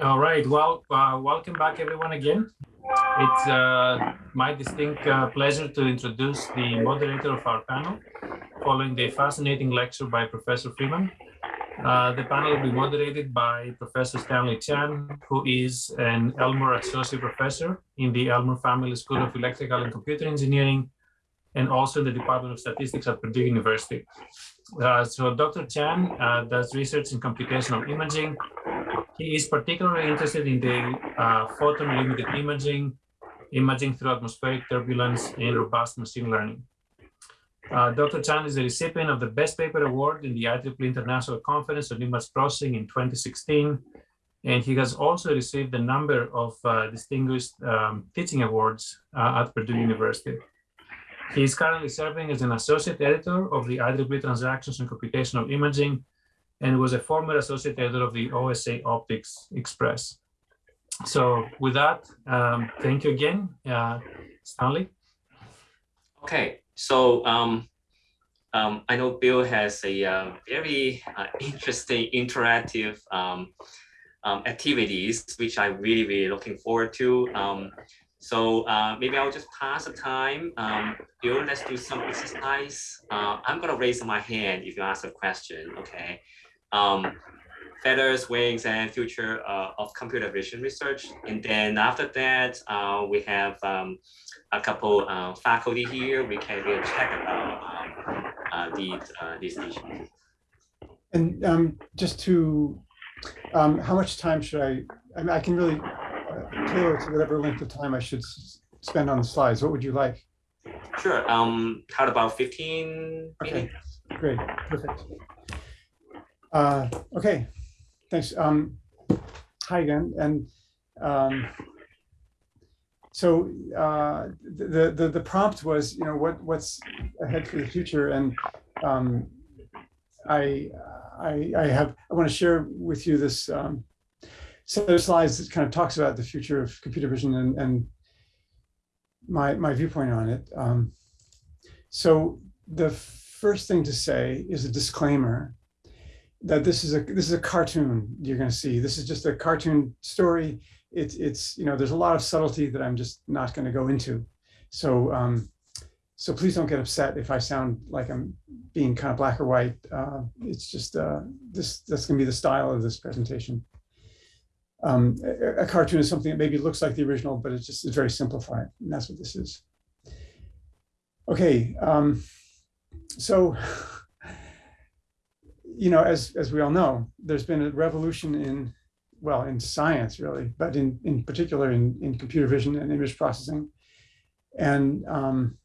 All right. Well, uh, welcome back, everyone, again. It's uh, my distinct uh, pleasure to introduce the moderator of our panel, following the fascinating lecture by Professor Freeman. Uh, the panel will be moderated by Professor Stanley Chan, who is an Elmore Associate Professor in the Elmore Family School of Electrical and Computer Engineering, and also in the Department of Statistics at Purdue University. Uh, so Dr. Chan uh, does research in computational imaging. He is particularly interested in the uh, photon limited imaging, imaging through atmospheric turbulence, and robust machine learning. Uh, Dr. Chan is the recipient of the Best Paper Award in the IEEE International Conference on Image Processing in 2016. And he has also received a number of uh, distinguished um, teaching awards at Purdue University. He is currently serving as an associate editor of the IEEE Transactions and Computational Imaging and was a former associate editor of the OSA Optics Express. So with that, um, thank you again, uh, Stanley. Okay, so um, um, I know Bill has a uh, very uh, interesting interactive um, um, activities, which I'm really, really looking forward to. So uh, maybe I'll just pass the time. Um, Bill, let's do some exercise. Uh, I'm gonna raise my hand if you ask a question, okay? Um, feathers, wings, and future uh, of computer vision research. And then after that, uh, we have um, a couple uh, faculty here. We can really check about um, uh, these, uh, these issues. And um, just to, um, how much time should I, I mean, I can really tailor to whatever length of time I should spend on the slides. What would you like? Sure. Um, how about 15 Okay, minutes? great, perfect. Uh, okay, thanks. Um, hi again, and um, so uh, the, the the prompt was, you know, what what's ahead for the future, and um, I I I have I want to share with you this um, set of slides that kind of talks about the future of computer vision and and my my viewpoint on it. Um, so the first thing to say is a disclaimer that this is a this is a cartoon you're going to see. This is just a cartoon story. It's it's you know there's a lot of subtlety that I'm just not going to go into. So um, so please don't get upset if I sound like I'm being kind of black or white. Uh, it's just uh, this that's going to be the style of this presentation. Um, a, cartoon is something that maybe looks like the original, but it's just it's very simplified, and that's what this is. Okay, um, so you know, as as we all know, there's been a revolution in well in science really, but in in particular in in computer vision and image processing, and um,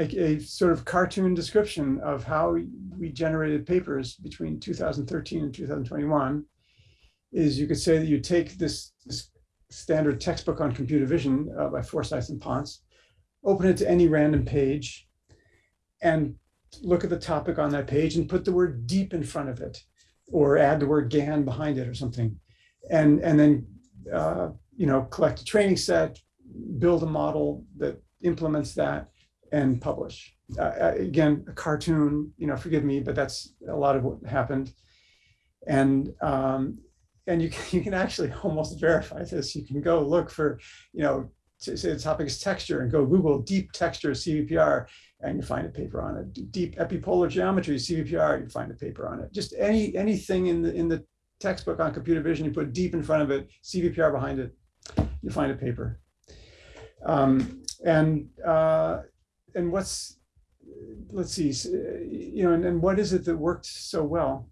a, a, sort of cartoon description of how we generated papers between 2013 and 2021 is you could say that you take this, this standard textbook on computer vision uh, by Forsyth and Ponce, open it to any random page, and look at the topic on that page and put the word deep in front of it, or add the word GAN behind it or something. And, and then, uh, you know, collect a training set, build a model that implements that and publish. Uh, uh again, a cartoon, you know, forgive me, but that's a lot of what happened. And um, and you can, you can actually almost verify this. You can go look for, you know, say the topic is texture and go Google deep texture CVPR and you find a paper on it. Deep epipolar geometry CVPR, you find a paper on it. Just any anything in the in the textbook on computer vision, you put deep in front of it, CVPR behind it, you find a paper. Um, and uh, and what's let's see, you know, and, and what is it that worked so well?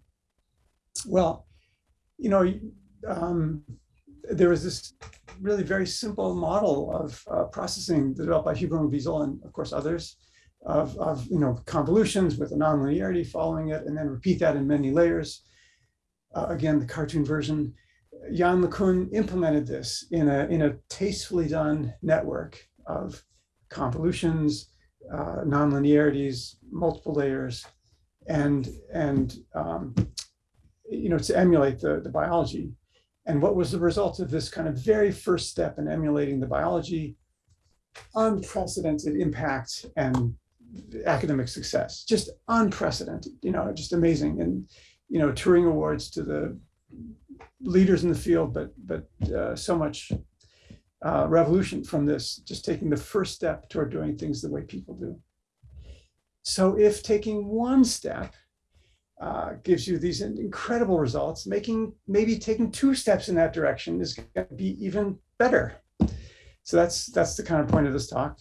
Well, you know, um, there was this really very simple model of uh, processing developed by Hubel and Wiesel and of course others of, of, you know, convolutions with a nonlinearity following it and then repeat that in many layers. Uh, again, the cartoon version. Yann LeCun implemented this in a, in a tastefully done network of convolutions, uh, nonlinearities, multiple layers, and, and um, you know, to emulate the, the biology. And what was the result of this kind of very first step in emulating the biology? Unprecedented impact and academic success, just unprecedented, you know, just amazing. And, you know, Turing Awards to the leaders in the field, but but uh, so much uh, revolution from this, just taking the first step toward doing things the way people do. So if taking one step uh, gives you these incredible results, making maybe taking two steps in that direction is going to be even better. So that's that's the kind of point of this talk.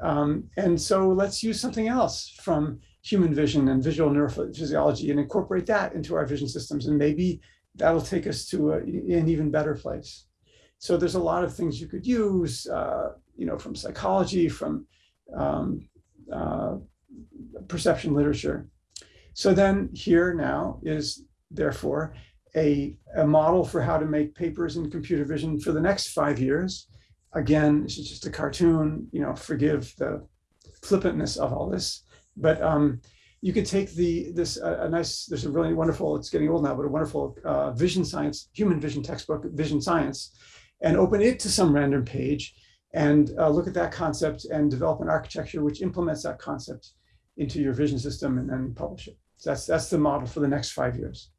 Um, and so let's use something else from human vision and visual neurophysiology and incorporate that into our vision systems. And maybe that'll take us to a, an even better place. So there's a lot of things you could use, uh, you know, from psychology, from um, uh, perception literature. So then here now is therefore a, a model for how to make papers in computer vision for the next five years. Again, this is just a cartoon, you know, forgive the flippantness of all this, but um, you could take the this uh, a nice there's a really wonderful it's getting old now but a wonderful uh, vision science human vision textbook vision science and open it to some random page and uh, look at that concept and develop an architecture which implements that concept into your vision system and then publish it that's that's the model for the next five years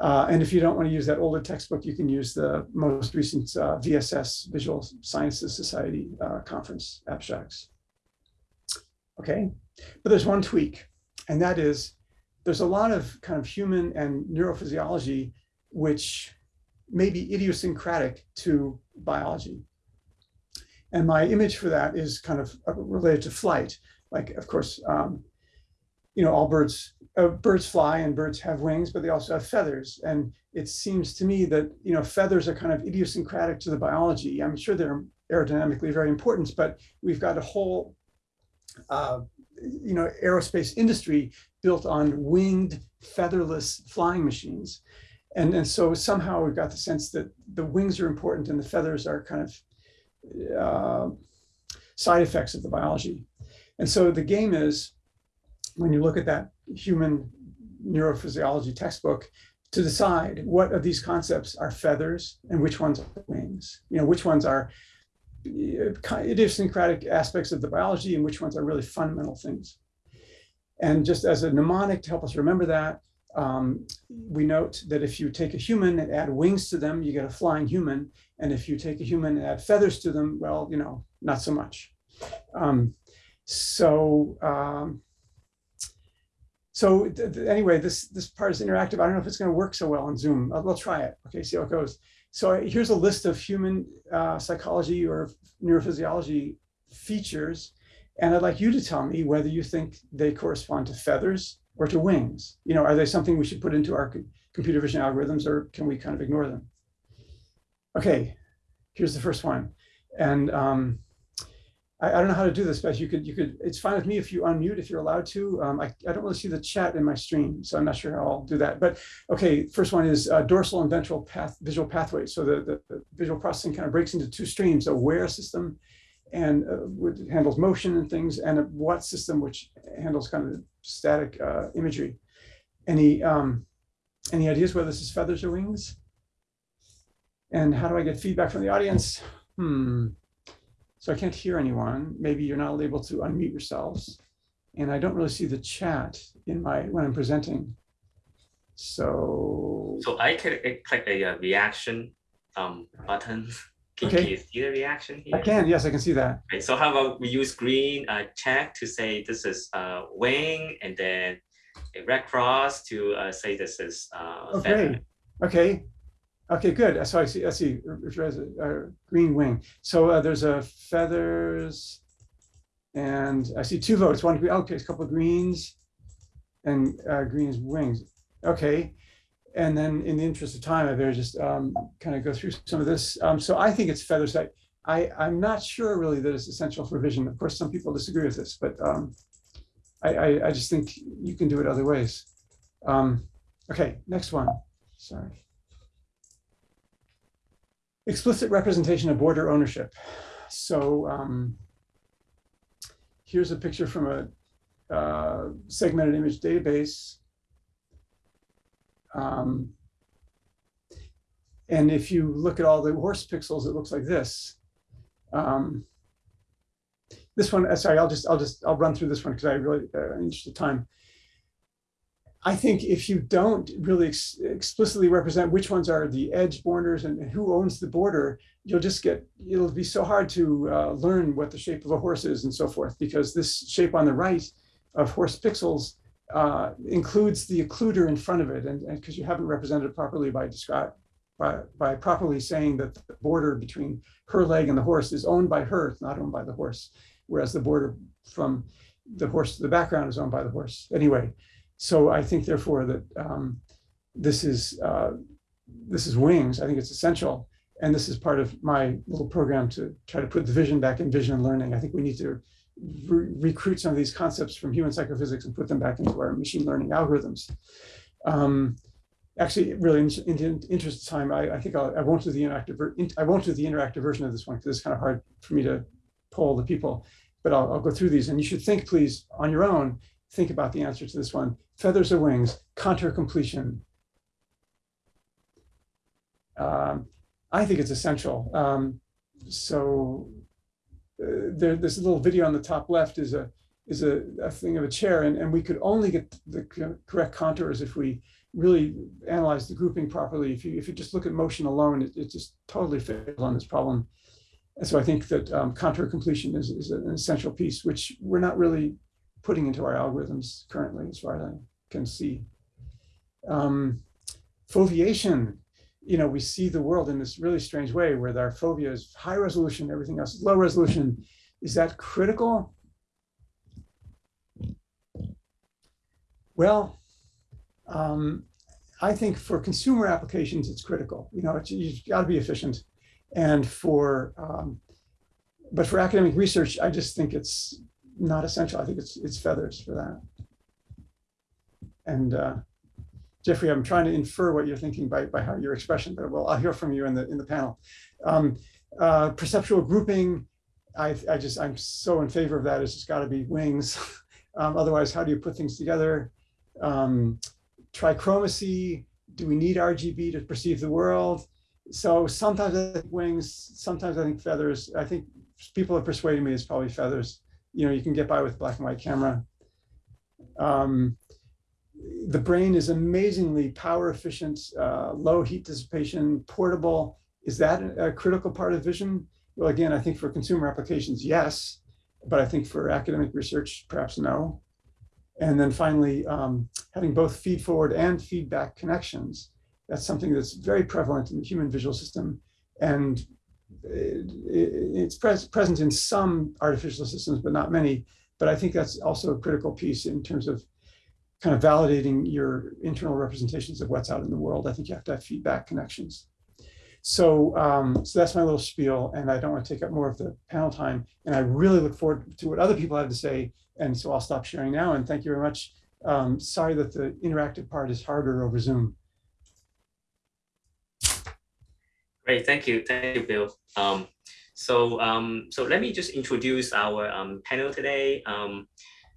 uh, and if you don't want to use that older textbook, you can use the most recent uh, VSS Visual Sciences Society uh, conference abstracts. Okay, but there's one tweak, and that is there's a lot of kind of human and neurophysiology which may be idiosyncratic to biology. And my image for that is kind of uh, related to flight. Like, of course, um, you know, all birds, uh, birds fly and birds have wings, but they also have feathers. And it seems to me that, you know, feathers are kind of idiosyncratic to the biology. I'm sure they're aerodynamically very important, but we've got a whole uh, you know, aerospace industry built on winged, featherless flying machines. And, and so somehow we've got the sense that the wings are important and the feathers are kind of uh, side effects of the biology. And so the game is, when you look at that human neurophysiology textbook, to decide what of these concepts are feathers and which ones are wings. You know, which ones are idiosyncratic aspects of the biology and which ones are really fundamental things. And just as a mnemonic to help us remember that, um, we note that if you take a human and add wings to them, you get a flying human. And if you take a human and add feathers to them, well, you know, not so much. Um, so, um, so anyway, this this part is interactive. I don't know if it's going to work so well on Zoom. I'll, I'll try it. Okay, see how it goes. So here's a list of human uh, psychology or neurophysiology features. And I'd like you to tell me whether you think they correspond to feathers or to wings. You know, are they something we should put into our computer vision algorithms or can we kind of ignore them? Okay, here's the first one. And um, I, I, don't know how to do this, but you could, you could, it's fine with me if you unmute, if you're allowed to. Um, I, I don't really see the chat in my stream, so I'm not sure how I'll do that. But okay, first one is uh, dorsal and ventral path, visual pathways. So the, the, the, visual processing kind of breaks into two streams, aware system and uh, which handles motion and things, and a what system, which handles kind of static uh, imagery. Any, um, any ideas whether this is feathers or wings? And how do I get feedback from the audience? Hmm. So I can't hear anyone. Maybe you're not able to unmute yourselves. And I don't really see the chat in my when I'm presenting. So so I can click a, a reaction um, button. Can, okay. can, you see the reaction here? I can, yes, I can see that. Okay, so how about we use green uh, check to say this is uh, wing and then a red cross to uh, say this is uh, okay. Feather. Okay, Okay, good. So I see, I see, uh, green wing. So uh, there's a feathers and I see two votes, one, okay, a couple of greens and uh, green's wings. Okay. And then in the interest of time, I better just um, kind of go through some of this. Um, so I think it's feathers. I, I, I'm not sure really that it's essential for vision. Of course, some people disagree with this, but um, I, I, I, just think you can do it other ways. Um, okay, next one. Sorry explicit representation of border ownership. So um, here's a picture from a uh, segmented image database. Um, and if you look at all the horse pixels, it looks like this. Um, this one, uh, sorry, I'll just, I'll just, I'll run through this one because I really, uh, in of time. I think if you don't really ex- explicitly represent which ones are the edge borders and who owns the border, you'll just get, it'll be so hard to uh, learn what the shape of a horse is and so forth, because this shape on the right of horse pixels uh, includes the occluder in front of it, and because you haven't represented it properly by by, by properly saying that the border between her leg and the horse is owned by her, it's not owned by the horse, whereas the border from the horse to the background is owned by the horse. Anyway, so I think therefore that um, this is uh, this is wings. I think it's essential, and this is part of my little program to try to put the vision back in vision and learning. I think we need to re recruit some of these concepts from human psychophysics and put them back into our machine learning algorithms. Um, actually, really, in, in, interest of time, I, I think I'll, I won't do the interactive. I won't do the interactive version of this one because it's kind of hard for me to poll the people. But I'll, I'll go through these, and you should think, please, on your own, think about the answer to this one. Feathers or wings, contour completion. Um, I think it's essential. Um, so uh, there, this little video on the top left is a is a, a thing of a chair, and, and we could only get the correct contours if we really analyze the grouping properly. If you if you just look at motion alone, it, it just totally fails on this problem. And so I think that um, contour completion is, is an essential piece, which we're not really putting into our algorithms currently, as far as I can see. Um, foveation, you know, we see the world in this really strange way where our fovea is high resolution, everything else is low resolution. Is that critical? Well, um, I think for consumer applications, it's critical. You know, it's, you've got to be efficient. And for, um, but for academic research, I just think it's not essential. I think it's it's feathers for that. And uh, Jeffrey, I'm trying to infer what you're thinking by by how your expression, but well, I'll hear from you in the in the panel. Um, uh, perceptual grouping, I I just I'm so in favor of that. It's just got to be wings. um, otherwise, how do you put things together? Um, trichromacy. Do we need RGB to perceive the world? So sometimes I think wings, sometimes I think feathers. I think people have persuaded me it's probably feathers you know, you can get by with black and white camera. Um, the brain is amazingly power efficient, uh, low heat dissipation, portable. Is that a critical part of vision? Well, again, I think for consumer applications, yes, but I think for academic research, perhaps no. And then finally, um, having both feed forward and feedback connections. That's something that's very prevalent in the human visual system. And it's pres present in some artificial systems, but not many. But I think that's also a critical piece in terms of kind of validating your internal representations of what's out in the world. I think you have to have feedback connections. So, um, so that's my little spiel, and I don't want to take up more of the panel time. And I really look forward to what other people have to say. And so I'll stop sharing now. And thank you very much. Um, sorry that the interactive part is harder over Zoom. Great, thank you, thank you, Bill. Um, so, um, so let me just introduce our um, panel today. Um,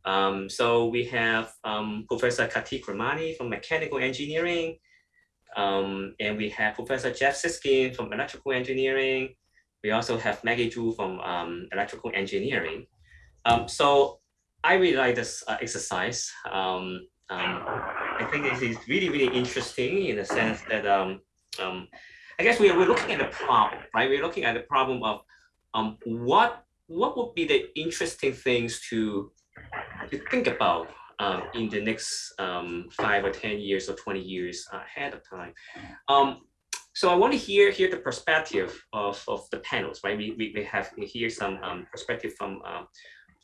um, so we have um, Professor Kartik Ramani from Mechanical Engineering, um, and we have Professor Jeff Siskind from Electrical Engineering. We also have Maggie Zhu from um, Electrical Engineering. Um, so I really like this uh, exercise. Um, um, I think this is really, really interesting in the sense that um, um, I guess we're, we're looking at the problem, right? We're looking at the problem of um, what what would be the interesting things to, to think about um, in the next um, five or 10 years or 20 years ahead of time. Um, so I want to hear, hear the perspective of, of the panels, right? We, we, we have here some um, perspective from um,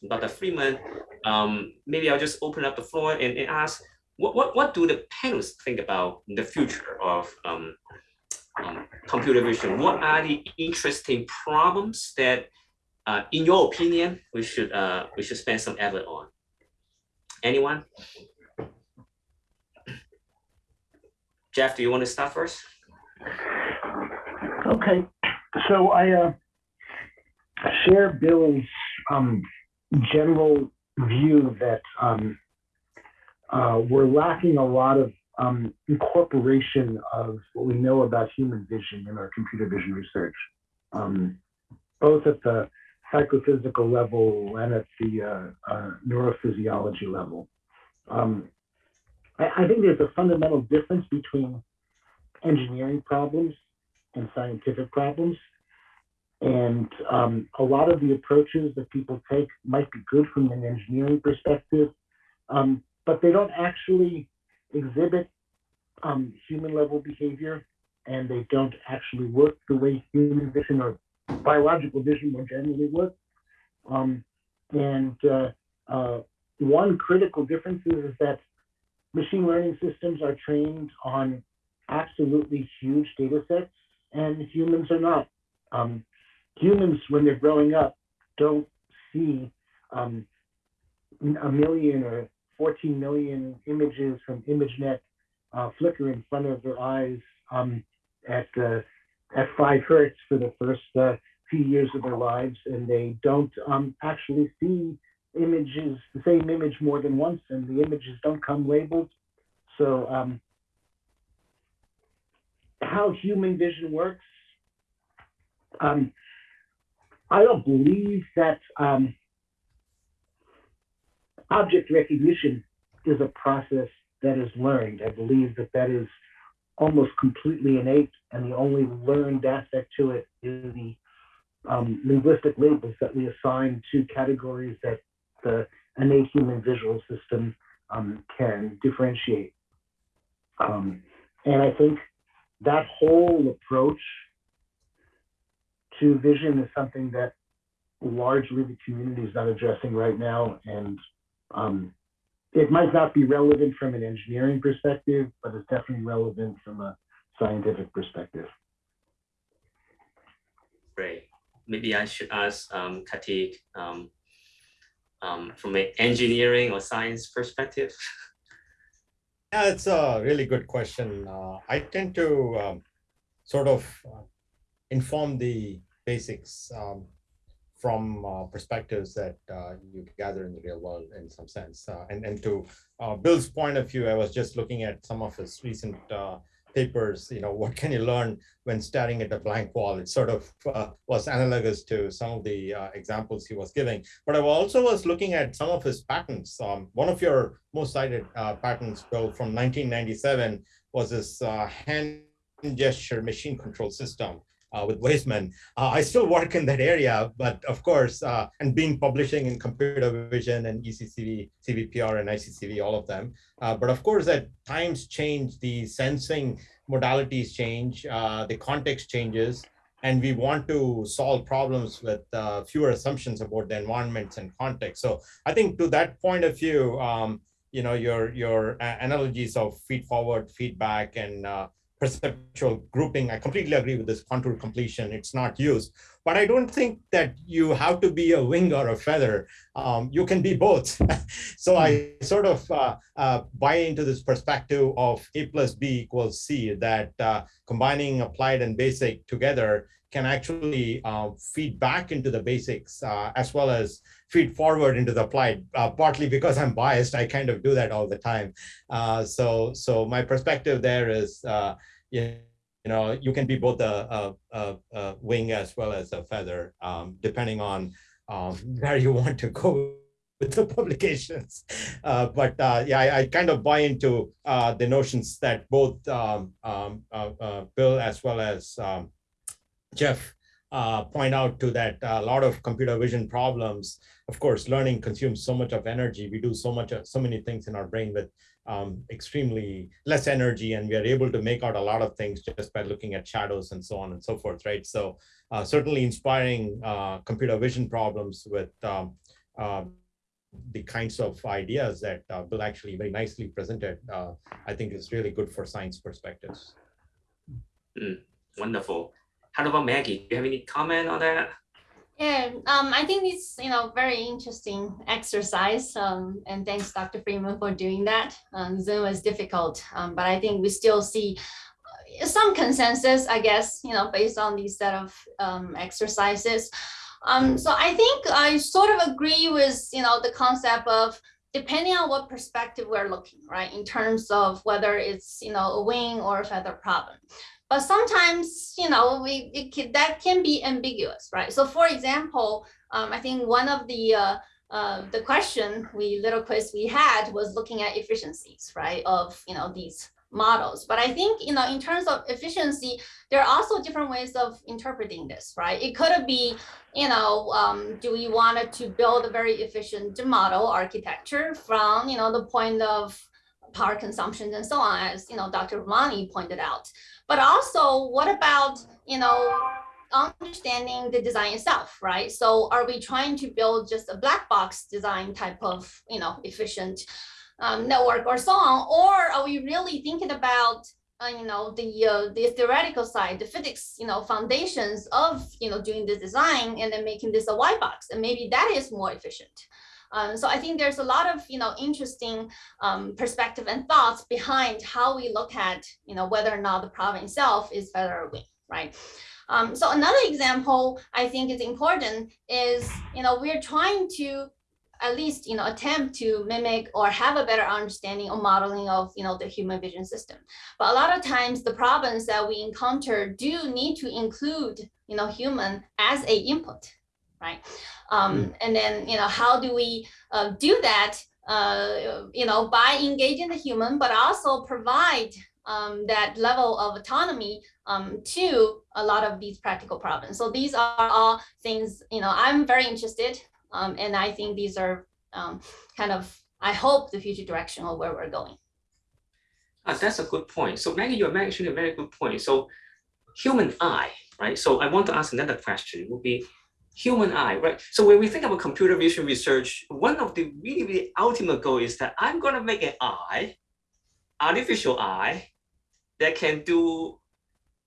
Dr. Freeman. Um, maybe I'll just open up the floor and, and ask, what, what, what do the panels think about the future of um, um, computer vision, what are the interesting problems that, uh, in your opinion, we should uh, we should spend some effort on? Anyone? Jeff, do you want to start first? Okay, so I uh, share Bill's um, general view that um, uh, we're lacking a lot of um, incorporation of what we know about human vision in our computer vision research, um, both at the psychophysical level and at the uh, uh, neurophysiology level. Um, I, I think there's a fundamental difference between engineering problems and scientific problems. And um, a lot of the approaches that people take might be good from an engineering perspective, um, but they don't actually exhibit um, human level behavior and they don't actually work the way human vision or biological vision more generally work. Um, and uh, uh, one critical difference is that machine learning systems are trained on absolutely huge data sets and humans are not. Um, humans, when they're growing up, don't see um, a million or 14 million images from ImageNet uh, flicker in front of their eyes um, at uh, at five hertz for the first uh, few years of their lives, and they don't um, actually see images, the same image more than once, and the images don't come labeled. So um, how human vision works, um, I don't believe that um, object recognition is a process that is learned. I believe that that is almost completely innate, and the only learned aspect to it is the um, linguistic labels that we assign to categories that the innate human visual system um, can differentiate. Um, and I think that whole approach to vision is something that largely the community is not addressing right now. And um, it might not be relevant from an engineering perspective, but it's definitely relevant from a scientific perspective. Great. Maybe I should ask um, Kartik um, um, from an engineering or science perspective. Yeah, it's a really good question. Uh, I tend to um, sort of uh, inform the basics um, from uh, perspectives that uh, you gather in the real world in some sense. Uh, and, and to uh, Bill's point of view, I was just looking at some of his recent papers, you know, what can you learn when staring at a blank wall? It sort of uh, was analogous to some of the uh, examples he was giving. But I also was looking at some of his patents. Um, one of your most cited uh, patents, Bill, from 1997 was this uh, hand gesture machine control system uh, with Weissman. Uh, I still work in that area, but of course, uh, and been publishing in computer vision and ECCV, CVPR and ICCV, all of them. Uh, but of course, at times change, the sensing modalities change, uh, the context changes, and we want to solve problems with uh, fewer assumptions about the environments and context. So I think to that point of view, um, you know, your your analogies of feed forward feedback and perceptual grouping. I completely agree with this contour completion. It's not used, but I don't think that you have to be a wing or a feather. Um, you can be both. so I hmm. sort of uh, uh, buy into this perspective of A plus B equals C, that uh, combining applied and basic together can actually uh, feed back into the basics uh, as well as feed forward into the applied. Uh, partly because I'm biased, I kind of do that all the time. so, so my perspective there is you know, you can be both a, a, a wing as well as a feather, um, depending on um, where you want to go with the publications. Uh, but uh, yeah, I, I, kind of buy into uh, the notions that both um, um uh, uh, Bill as well as um, Jeff uh, point out to that a lot of computer vision problems, of course, learning consumes so much of energy. We do so much, so many things in our brain with um, extremely less energy and we are able to make out a lot of things just by looking at shadows and so on and so forth, right? So uh, certainly inspiring uh, computer vision problems with um, uh, the kinds of ideas that uh, Bill actually very nicely presented, uh, I think is really good for science perspectives. Mm, wonderful. How about Maggie? Do you have any comment on that? Yeah, um, I think it's you know very interesting exercise. Um, and thanks, Dr. Freeman, for doing that. Um, Zoom is difficult, um, but I think we still see uh, some consensus, I guess, you know, based on these set of um, exercises. Um, so I think I sort of agree with you know the concept of depending on what perspective we're looking, right, in terms of whether it's you know a wing or a feather problem. But sometimes, you know, we it can, that can be ambiguous, right? So for example, um, I think one of the uh, uh, the question we little quiz we had was looking at efficiencies, right, of you know these models. But I think you know in terms of efficiency, there are also different ways of interpreting this, right? It could be, you know, um, do we want to build a very efficient model architecture from you know the point of power consumption and so on, as you know Dr. Ramani pointed out. But also, what about you know understanding the design itself, right? So are we trying to build just a black box design type of, you know, efficient um, network or so on? Or are we really thinking about, uh, you know, the uh, the theoretical side, the physics, you know, foundations of, you know, doing the design and then making this a white box, and maybe that is more efficient. Um, so I think there's a lot of, you know, interesting um, perspective and thoughts behind how we look at, you know, whether or not the problem itself is better or right? Um, so another example I think is important is, you know, we're trying to at least, you know, attempt to mimic or have a better understanding or modeling of, you know, the human vision system. But a lot of times the problems that we encounter do need to include, you know, human as a input, right? Um, And then, you know, how do we uh, do that, uh, you know, by engaging the human, but also provide um, that level of autonomy um, to a lot of these practical problems. So these are all things, you know, I'm very interested um, and I think these are um, kind of, I hope the future direction of where we're going. Ah, that's a good point. So Maggie, you're mentioning a very good point. So human eye, right? So I want to ask another question would be human eye, right? So when we think about computer vision research, one of the really, really ultimate goal is that I'm going to make an eye, artificial eye, that can do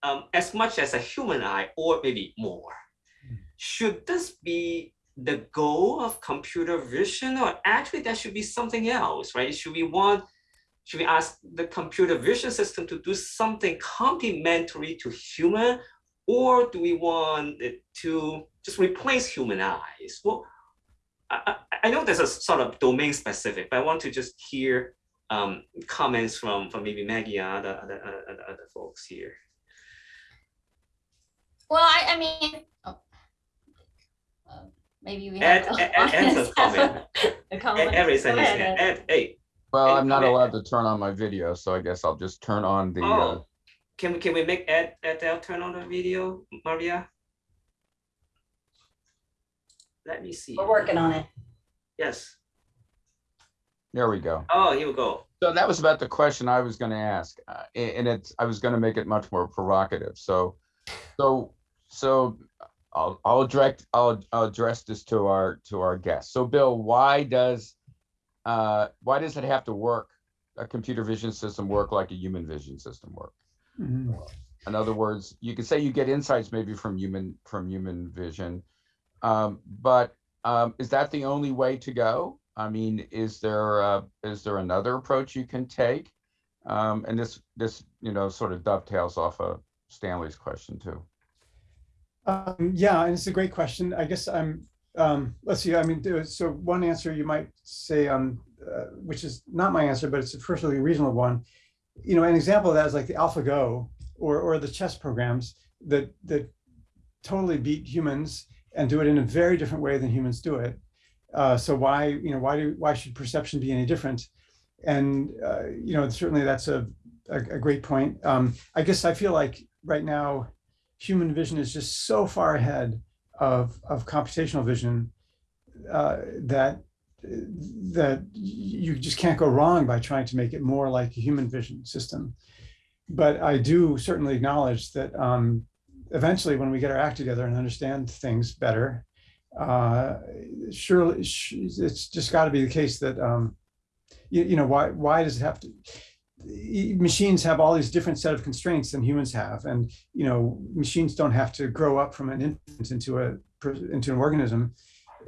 um, as much as a human eye or maybe more. Should this be the goal of computer vision or actually that should be something else, right? Should we want, should we ask the computer vision system to do something complementary to human or do we want it to just replace human eyes? Well, I, I, I know there's a sort of domain specific, but I want to just hear um, comments from, from maybe Maggie and other, other, other, other folks here. Well, I, I mean, oh, uh, maybe we Ed, have. Ed, Ed, Ed's a comment. a comment. Ed raised ahead. Ed. Ed, hey, Well, Hey, I'm not Ed. allowed to turn on my video, so I guess I'll just turn on the, uh, oh, can we, can we make Ed, Ed, Ed turn on the video, Maria? Let me see. We're working on it. Yes. there we go. Oh, here we go. So that was about the question I was gonna ask, uh, and it's, I was gonna make it much more provocative, so, so, so I'll, I'll direct, I'll, I'll address this to our, to our guests. So Bill, why does, uh, why does it have to work, a computer vision system work like a human vision system work? Mhm. In other words, you could say you get insights maybe from human, from human vision. Um, but, um, is that the only way to go? I mean, is there, uh, is there another approach you can take? Um, and this, this, you know, sort of dovetails off of Stanley's question too. Um, yeah, and it's a great question. I guess I'm, um, let's see, I mean, so one answer you might say, um, uh, which is not my answer, but it's a perfectly reasonable one. You know, an example of that is like the AlphaGo or, or the chess programs that, that totally beat humans and do it in a very different way than humans do it. Uh, so why, you know, why do, why should perception be any different? And, uh, you know, certainly that's a, a, a great point. Um, I guess I feel like right now, human vision is just so far ahead of, of computational vision uh, that that you just can't go wrong by trying to make it more like a human vision system. But I do certainly acknowledge that um, eventually when we get our act together and understand things better, uh, surely it's just got to be the case that um, you, you know why why does it have to machines have all these different set of constraints than humans have and you know machines don't have to grow up from an infant into a into an organism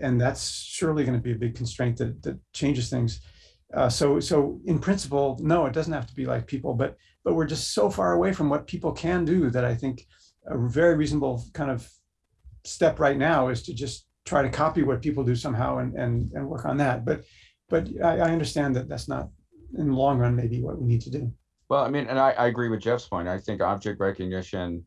and that's surely going to be a big constraint that that changes things. Uh, so so in principle no it doesn't have to be like people but but we're just so far away from what people can do that i think a very reasonable kind of step right now is to just try to copy what people do somehow and and and work on that but but i, I understand that that's not in the long run maybe what we need to do Well, I mean, and I, I agree with Jeff's point. I think object recognition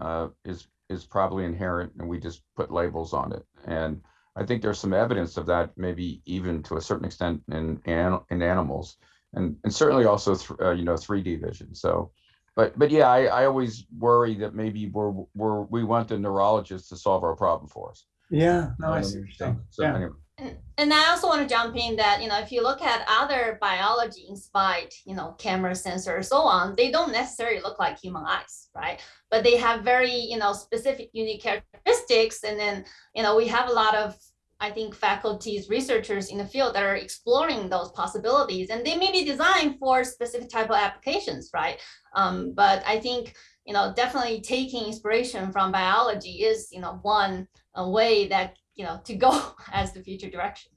uh, is, is probably inherent and we just put labels on it. And I think there's some evidence of that, maybe even to a certain extent in, in animals. And, and certainly also, uh, you know, 3D vision. So, but, but yeah, I, I always worry that maybe we're, we're, we want the neurologist to solve our problem for us. Yeah, no, I see so- So Yeah. anyway, And, and I also want to jump in that, you know, if you look at other biology inspired, you know, camera sensors, so on, they don't necessarily look like human eyes, right? But they have very, you know, specific unique characteristics. And then, you know, we have a lot of, I think, faculties, researchers in the field that are exploring those possibilities and they may be designed for specific type of applications, right? Um, but I think, you know, definitely taking inspiration from biology is, you know, one a way that you know to go as the future direction.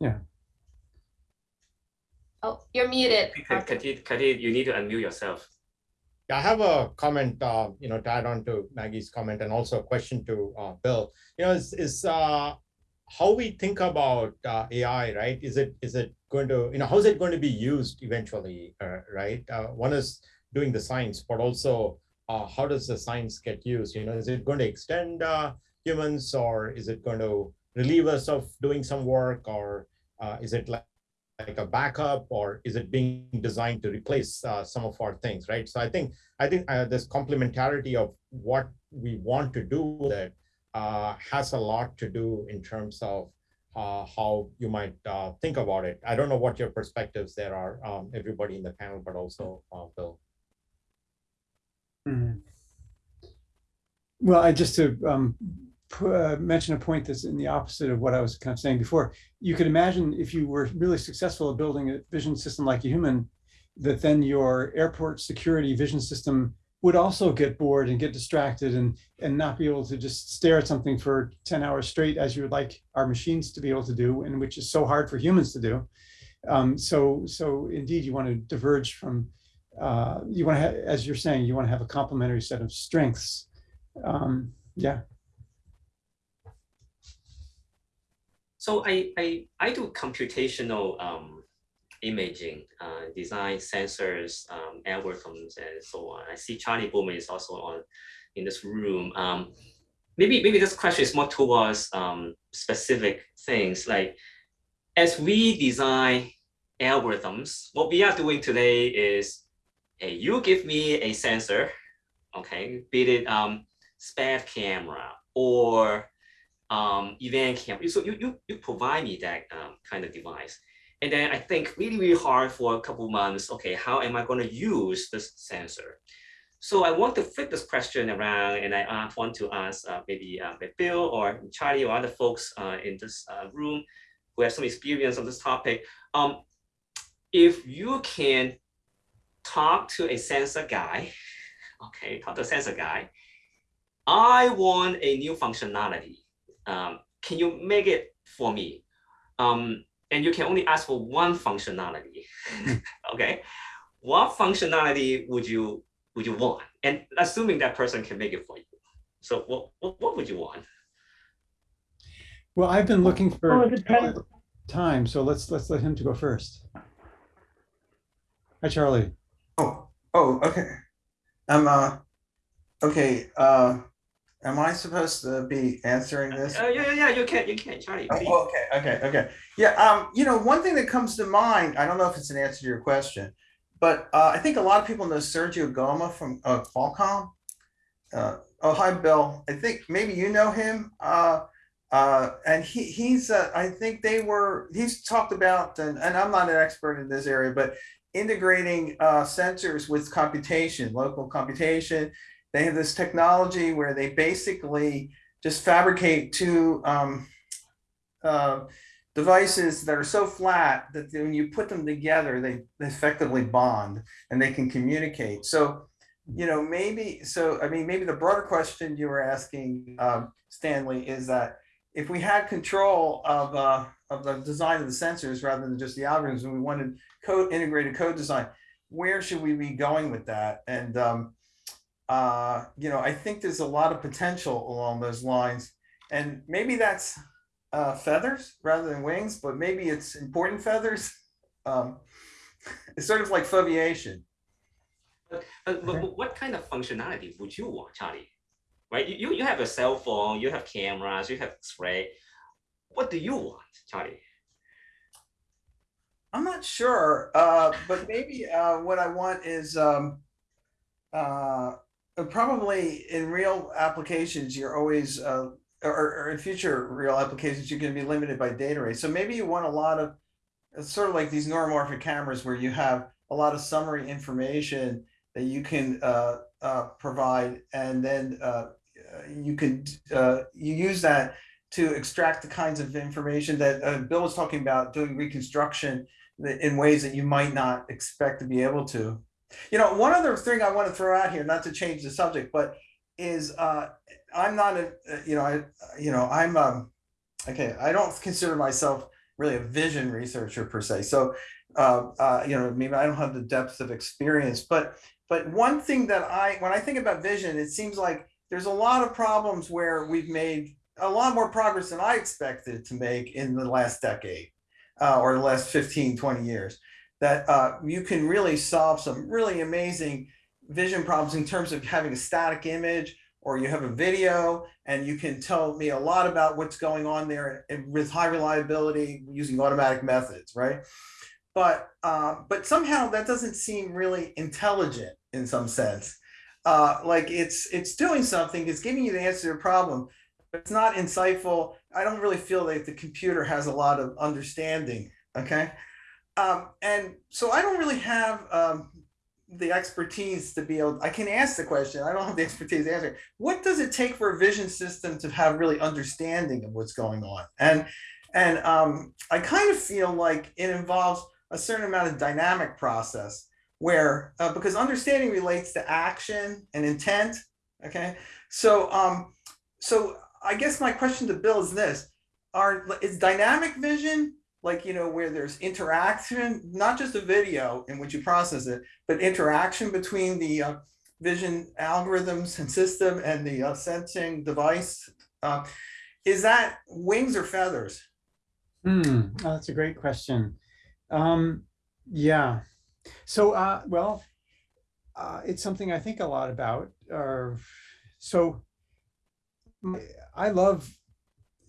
Yeah. Oh, you're muted. Arthur. Kartik, Kartik, you need to unmute yourself. Yeah, I have a comment, uh, you know, to add on to Maggie's comment and also a question to uh, Bill. You know, is, is uh, how we think about uh, AI, right? Is it is it going to, you know, how is it going to be used eventually, uh, right? Uh, one is doing the science, but also uh, how does the science get used? You know, is it going to extend humans or is it going to relieve us of doing some work or is it like like a backup or is it being designed to replace uh, some of our things right? So i think i think uh, this complementarity of what we want to do with it uh, has a lot to do in terms of uh, how you might uh, think about it. I don't know what your perspectives there are um, everybody in the panel but also uh, bill. Mhm. Well, I just to um, uh, mention a point that's in the opposite of what I was kind of saying before. You could imagine if you were really successful at building a vision system like a human, that then your airport security vision system would also get bored and get distracted and and not be able to just stare at something for 10 hours straight as you would like our machines to be able to do and which is so hard for humans to do um, so so indeed you want to diverge from uh, you want to as you're saying, you want to have a complementary set of strengths. Um, yeah. So I, I, I do computational um, imaging, uh, design sensors, um, algorithms, and so on. I see Charlie Bouman is also on in this room. Um, maybe maybe this question is more towards um, specific things like as we design algorithms, what we are doing today is hey, you give me a sensor, okay, be it um, SPAD camera or um, event camera. So you, you, you provide me that um, kind of device. And then I think really, really hard for a couple months, okay, how am I going to use this sensor? So I want to flip this question around and I uh, want to ask uh, maybe uh, Bill or Charlie or other folks uh, in this uh, room who have some experience on this topic. Um, if you can talk to a sensor guy, okay, talk to a sensor guy, I want a new functionality. Um, can you make it for me? Um, and you can only ask for one functionality, okay? What functionality would you would you want? And assuming that person can make it for you. So what, what, what would you want? Well, I've been looking for it depends. time, so let's let's let him to go first. Hi, Charlie. Oh, oh, okay. I'm uh, okay. Uh, am I supposed to be answering this? Oh yeah, yeah, yeah, you can, you can, Charlie. Oh, okay, okay, okay. Yeah, um, you know, one thing that comes to mind, I don't know if it's an answer to your question, but uh, I think a lot of people know Sergio Goma from uh, Qualcomm. Uh, oh, hi, Bill. I think maybe you know him. Uh, uh, and he he's uh, I think they were he's talked about and, and I'm not an expert in this area, but integrating uh, sensors with computation, local computation. They have this technology where they basically just fabricate two um, uh, devices that are so flat that when you put them together, they effectively bond and they can communicate. So, you know, maybe so. I mean, maybe the broader question you were asking, um, Stanley, is that if we had control of uh, of the design of the sensors rather than just the algorithms, and we wanted code integrated code design, where should we be going with that? And um, uh, you know, I think there's a lot of potential along those lines, and maybe that's uh, feathers rather than wings, but maybe it's important feathers. Um, it's sort of like foveation. But, but but what kind of functionality would you want, Charlie? Right? You, you, you have a cell phone, you have cameras, you have X-ray. what do you want, Charlie? I'm not sure, uh, but maybe uh, what I want is um, uh, probably in real applications, you're always, uh, or, or in future real applications, you're going to be limited by data rates. So maybe you want a lot of, it's sort of like these neuromorphic cameras where you have a lot of summary information that you can uh, uh, provide, and then uh, you can uh, you use that to extract the kinds of information that uh, Bill was talking about, doing reconstruction in ways that you might not expect to be able to. You know, one other thing I want to throw out here, not to change the subject, but is uh, I'm not a, you know, I, you know, I'm, um, okay, I don't consider myself really a vision researcher per se. So, uh, uh, you know, maybe I don't have the depth of experience, but, but one thing that I, when I think about vision, it seems like there's a lot of problems where we've made a lot more progress than I expected to make in the last decade uh, or the last 15, 20 years, that uh, you can really solve some really amazing vision problems in terms of having a static image or you have a video and you can tell me a lot about what's going on there with high reliability using automatic methods, right? But, uh, but somehow that doesn't seem really intelligent in some sense. Uh, like it's, it's doing something, it's giving you the answer to a problem, but it's not insightful. I don't really feel like the computer has a lot of understanding. Okay. Um, and so I don't really have um, the expertise to be able, I can ask the question. I don't have the expertise to answer. What does it take for a vision system to have really understanding of what's going on? And, and um, I kind of feel like it involves a certain amount of dynamic process where, uh, because understanding relates to action and intent. Okay. So, um, so I guess my question to Bill is this: Are is dynamic vision like you know where there's interaction, not just a video in which you process it, but interaction between the uh, vision algorithms and system and the uh, sensing device? Uh, is that wings or feathers? Hmm, oh, that's a great question. Um, yeah. So, uh, well, uh, it's something I think a lot about. Or so I love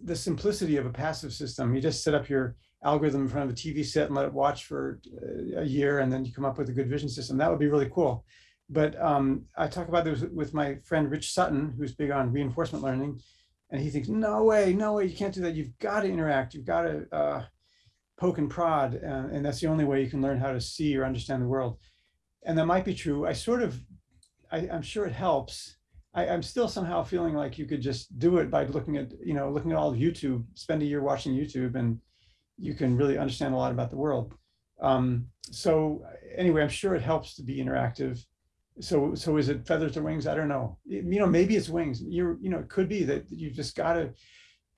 the simplicity of a passive system. You just set up your algorithm in front of a TV set and let it watch for uh, a year, and then you come up with a good vision system. That would be really cool. But um, I talk about this with my friend Rich Sutton, who's big on reinforcement learning, and he thinks, no way, no way, you can't do that. You've got to interact. You've got to uh, poke and prod, and, and that's the only way you can learn how to see or understand the world. And that might be true. I sort of, I, I'm sure it helps I, am still somehow feeling like you could just do it by looking at, you know, looking at all of YouTube, spend a year watching YouTube and you can really understand a lot about the world. Um, so anyway, I'm sure it helps to be interactive. So, so is it feathers or wings? I don't know. It, you know, maybe it's wings. You're, you know, it could be that you've just got to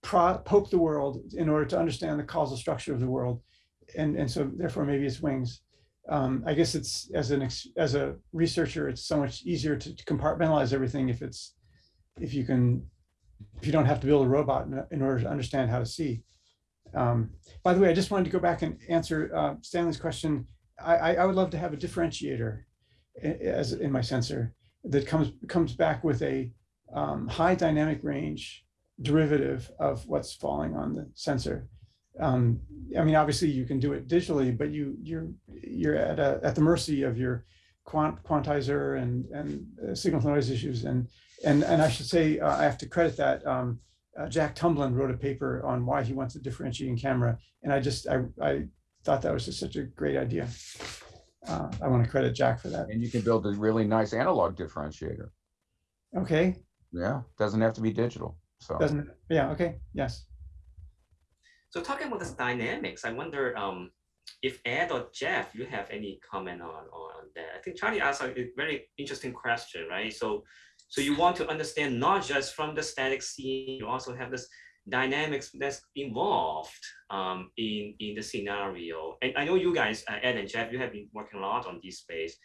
poke the world in order to understand the causal structure of the world. And, and so therefore maybe it's wings um, I guess it's as an as a researcher, it's so much easier to, to, compartmentalize everything if it's if you can if you don't have to build a robot in order to understand how to see. Um, by the way, I just wanted to go back and answer uh, Stanley's question. I, I, would love to have a differentiator as in my sensor that comes comes back with a um, high dynamic range derivative of what's falling on the sensor um, I mean, obviously you can do it digitally, but you you're you're at a, at the mercy of your quant quantizer and and uh, signal to noise issues and and and I should say uh, I have to credit that um, uh, Jack Tumblin wrote a paper on why he wants a differentiating camera, and I just I I thought that was just such a great idea. Uh, I want to credit Jack for that. And you can build a really nice analog differentiator. Okay. Yeah, doesn't have to be digital. So doesn't yeah okay yes. So talking about this dynamics, I wonder um, if Ed or Jeff, you have any comment on, on that? I think Charlie asked a very interesting question, right? So, so you want to understand not just from the static scene, you also have this dynamics that's involved um, in, in the scenario. And I know you guys, uh, Ed and Jeff, you have been working a lot on this space.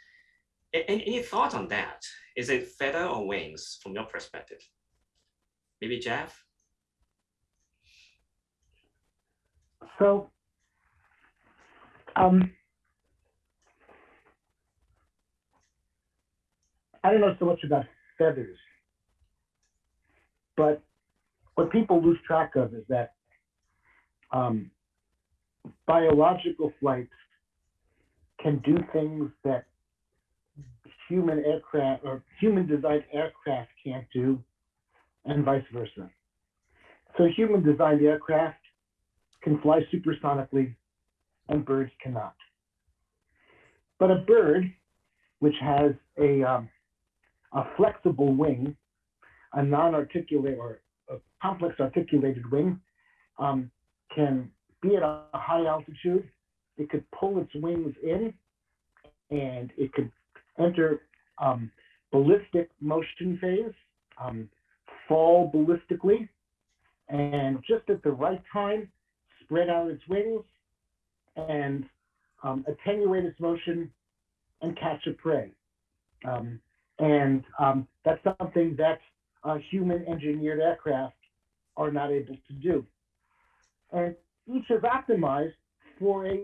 Any, any thoughts on that? Is it feather or wings from your perspective? Maybe Jeff? So, um, I don't know so much about feathers, but what people lose track of is that um, biological flights can do things that human aircraft or human designed aircraft can't do, and vice versa. So human designed aircraft can fly supersonically and birds cannot. But a bird, which has a, um, a flexible wing, a non-articulate or a complex articulated wing, um, can be at a high altitude. It could pull its wings in and it could enter um, ballistic motion phase, um, fall ballistically, and just at the right time, spread out its wings and um, attenuate its motion and catch a prey. Um, and um, that's something that uh, human engineered aircraft are not able to do. And each is optimized for a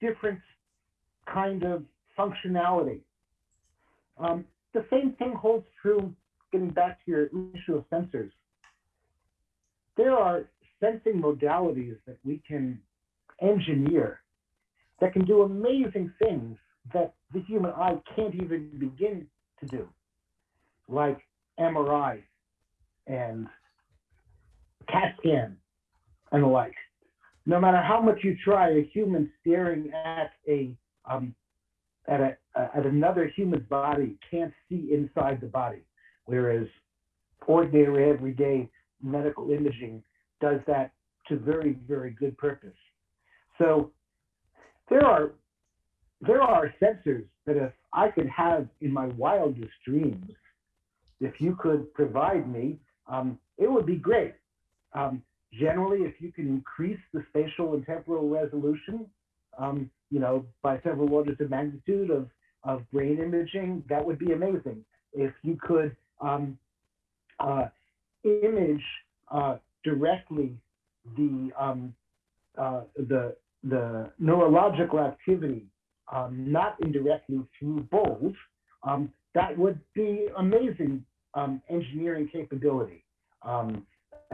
different kind of functionality. Um, the same thing holds true, getting back to your issue of sensors. There are sensing modalities that we can engineer that can do amazing things that the human eye can't even begin to do, like MRI and CAT scan and the like. No matter how much you try, a human staring at a um, at a at another human's body can't see inside the body, whereas ordinary everyday medical imaging does that to very very good purpose. So there are there are sensors that if I could have in my wildest dreams, if you could provide me, um, it would be great. Um, generally, if you can increase the spatial and temporal resolution, um, you know, by several orders of magnitude of, of brain imaging, that would be amazing. If you could um, uh, image uh, directly the, um, uh, the, the neurological activity, um, not indirectly through bulbs, um, that would be amazing um, engineering capability. Um,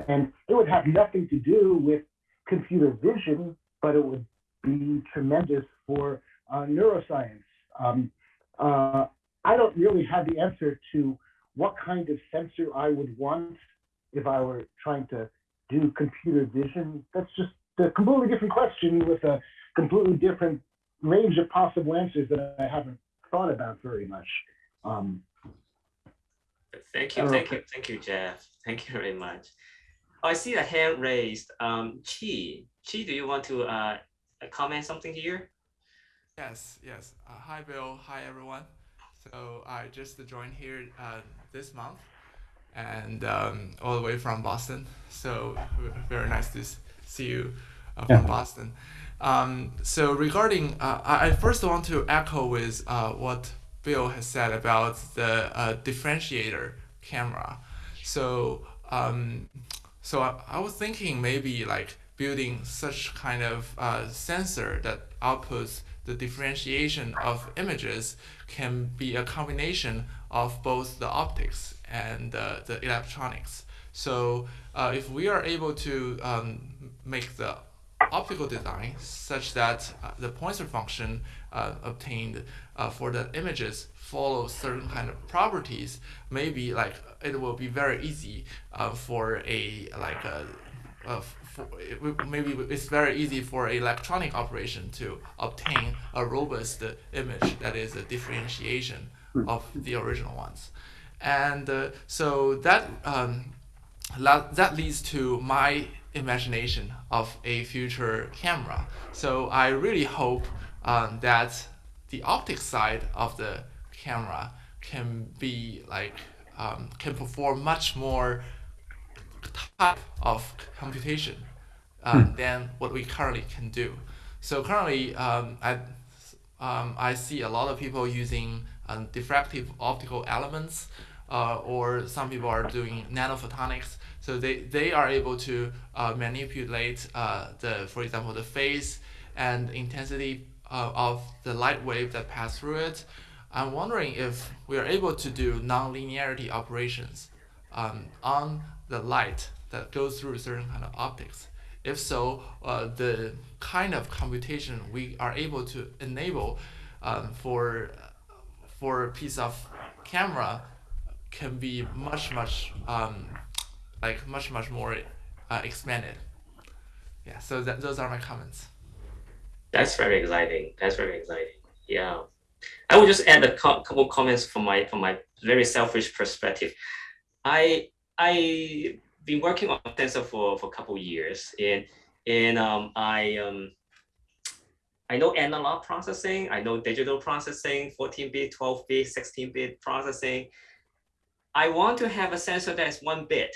and it would have nothing to do with computer vision, but it would be tremendous for uh, neuroscience. Um, uh, I don't really have the answer to what kind of sensor I would want if I were trying to do computer vision. That's just a completely different question with a completely different range of possible answers that I haven't thought about very much. Um, Thank you, thank you, thank you, Jeff. Thank you very much. I see a hand raised. Um, Chi, Chi, do you want to uh, comment something here? Yes, yes. Uh, hi, Bill. Hi, everyone. So I just joined here uh, this month and um, all the way from Boston. So very nice to see you uh, from yeah. Boston. Um, so regarding, uh, I, first want to echo with uh, what Bill has said about the uh, differentiator camera. So um, so I, I was thinking maybe like building such kind of uh, sensor that outputs the differentiation of images can be a combination of both the optics and uh, the electronics. So uh, if we are able to um, make the optical design such that uh, the Poisson function uh, obtained uh, for the images follow certain kind of properties, maybe like it will be very easy uh, for a like a, a for, maybe it's very easy for electronic operation to obtain a robust image that is a differentiation hmm. of the original ones. And uh, so that um, that leads to my imagination of a future camera. So I really hope um, that the optic side of the camera can be like um, can perform much more type of computation um, hmm. than what we currently can do. So currently, um, I, um, I see a lot of people using um, diffractive optical elements, uh, or some people are doing nanophotonics. So they, they are able to uh, manipulate uh, the, for example, the phase and intensity uh, of the light wave that pass through it. I'm wondering if we are able to do nonlinearity operations um, on the light that goes through certain kind of optics If so, uh, the kind of computation we are able to enable um, for for a piece of camera can be much much um, like much much more uh, expanded. Yeah, so that those are my comments. That's very exciting. That's very exciting. Yeah. I will just add a co couple comments from my from my very selfish perspective. I I been working on Tensor for for a couple years, and and um, I um, I know analog processing, I know digital processing, 14-bit, 12-bit, 16-bit processing. I want to have a sensor that's one bit,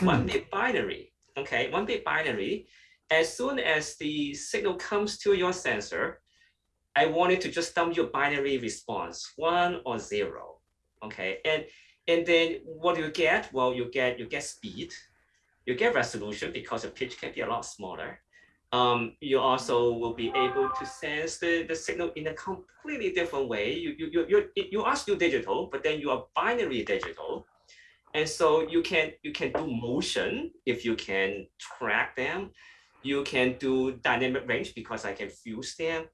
one bit binary. Okay, one bit binary. As soon as the signal comes to your sensor, I want it to just dump your binary response, one or zero. Okay, and and then what do you get? Well, you get you get speed, you get resolution because the pitch can be a lot smaller. Um, you also will be able to sense the, the signal in a completely different way. You, you, you, you, you are still digital, but then you are binary digital. And so you can you can do motion if you can track them. You can do dynamic range because I can fuse them.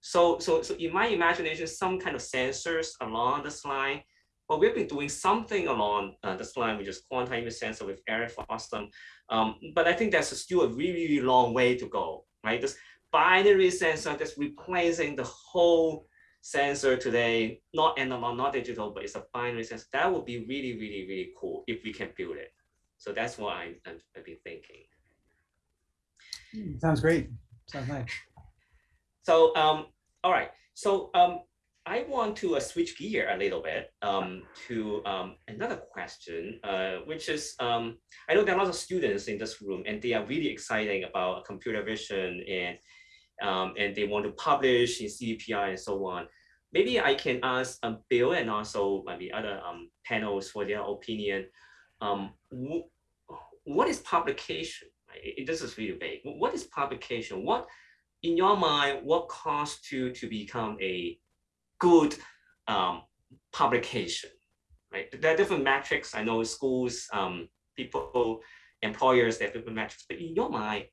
So, so, so in my imagination, some kind of sensors along this line, but we've been doing something along uh, this line, which is quantum image sensor with Eric Fossum. Um, but I think that's still a really, really long way to go, right? This binary sensor that's replacing the whole sensor today, not analog, not digital, but it's a binary sensor. That would be really, really, really cool if we can build it. So that's what I, I've, I've been thinking. Sounds great. Sounds nice. So, um, all right. So um, I want to uh, switch gear a little bit um, to um, another question, uh, which is, um, I know there are lots of students in this room and they are really excited about computer vision and, um, and they want to publish in CVPR and so on. Maybe I can ask um, Bill and also maybe other um, panels for their opinion. Um, what is publication? It, This is really vague. What is publication? What in your mind, what caused to to become a good um, publication? Right, there are different metrics. I know schools, um, people, employers, they have different metrics. But in your mind,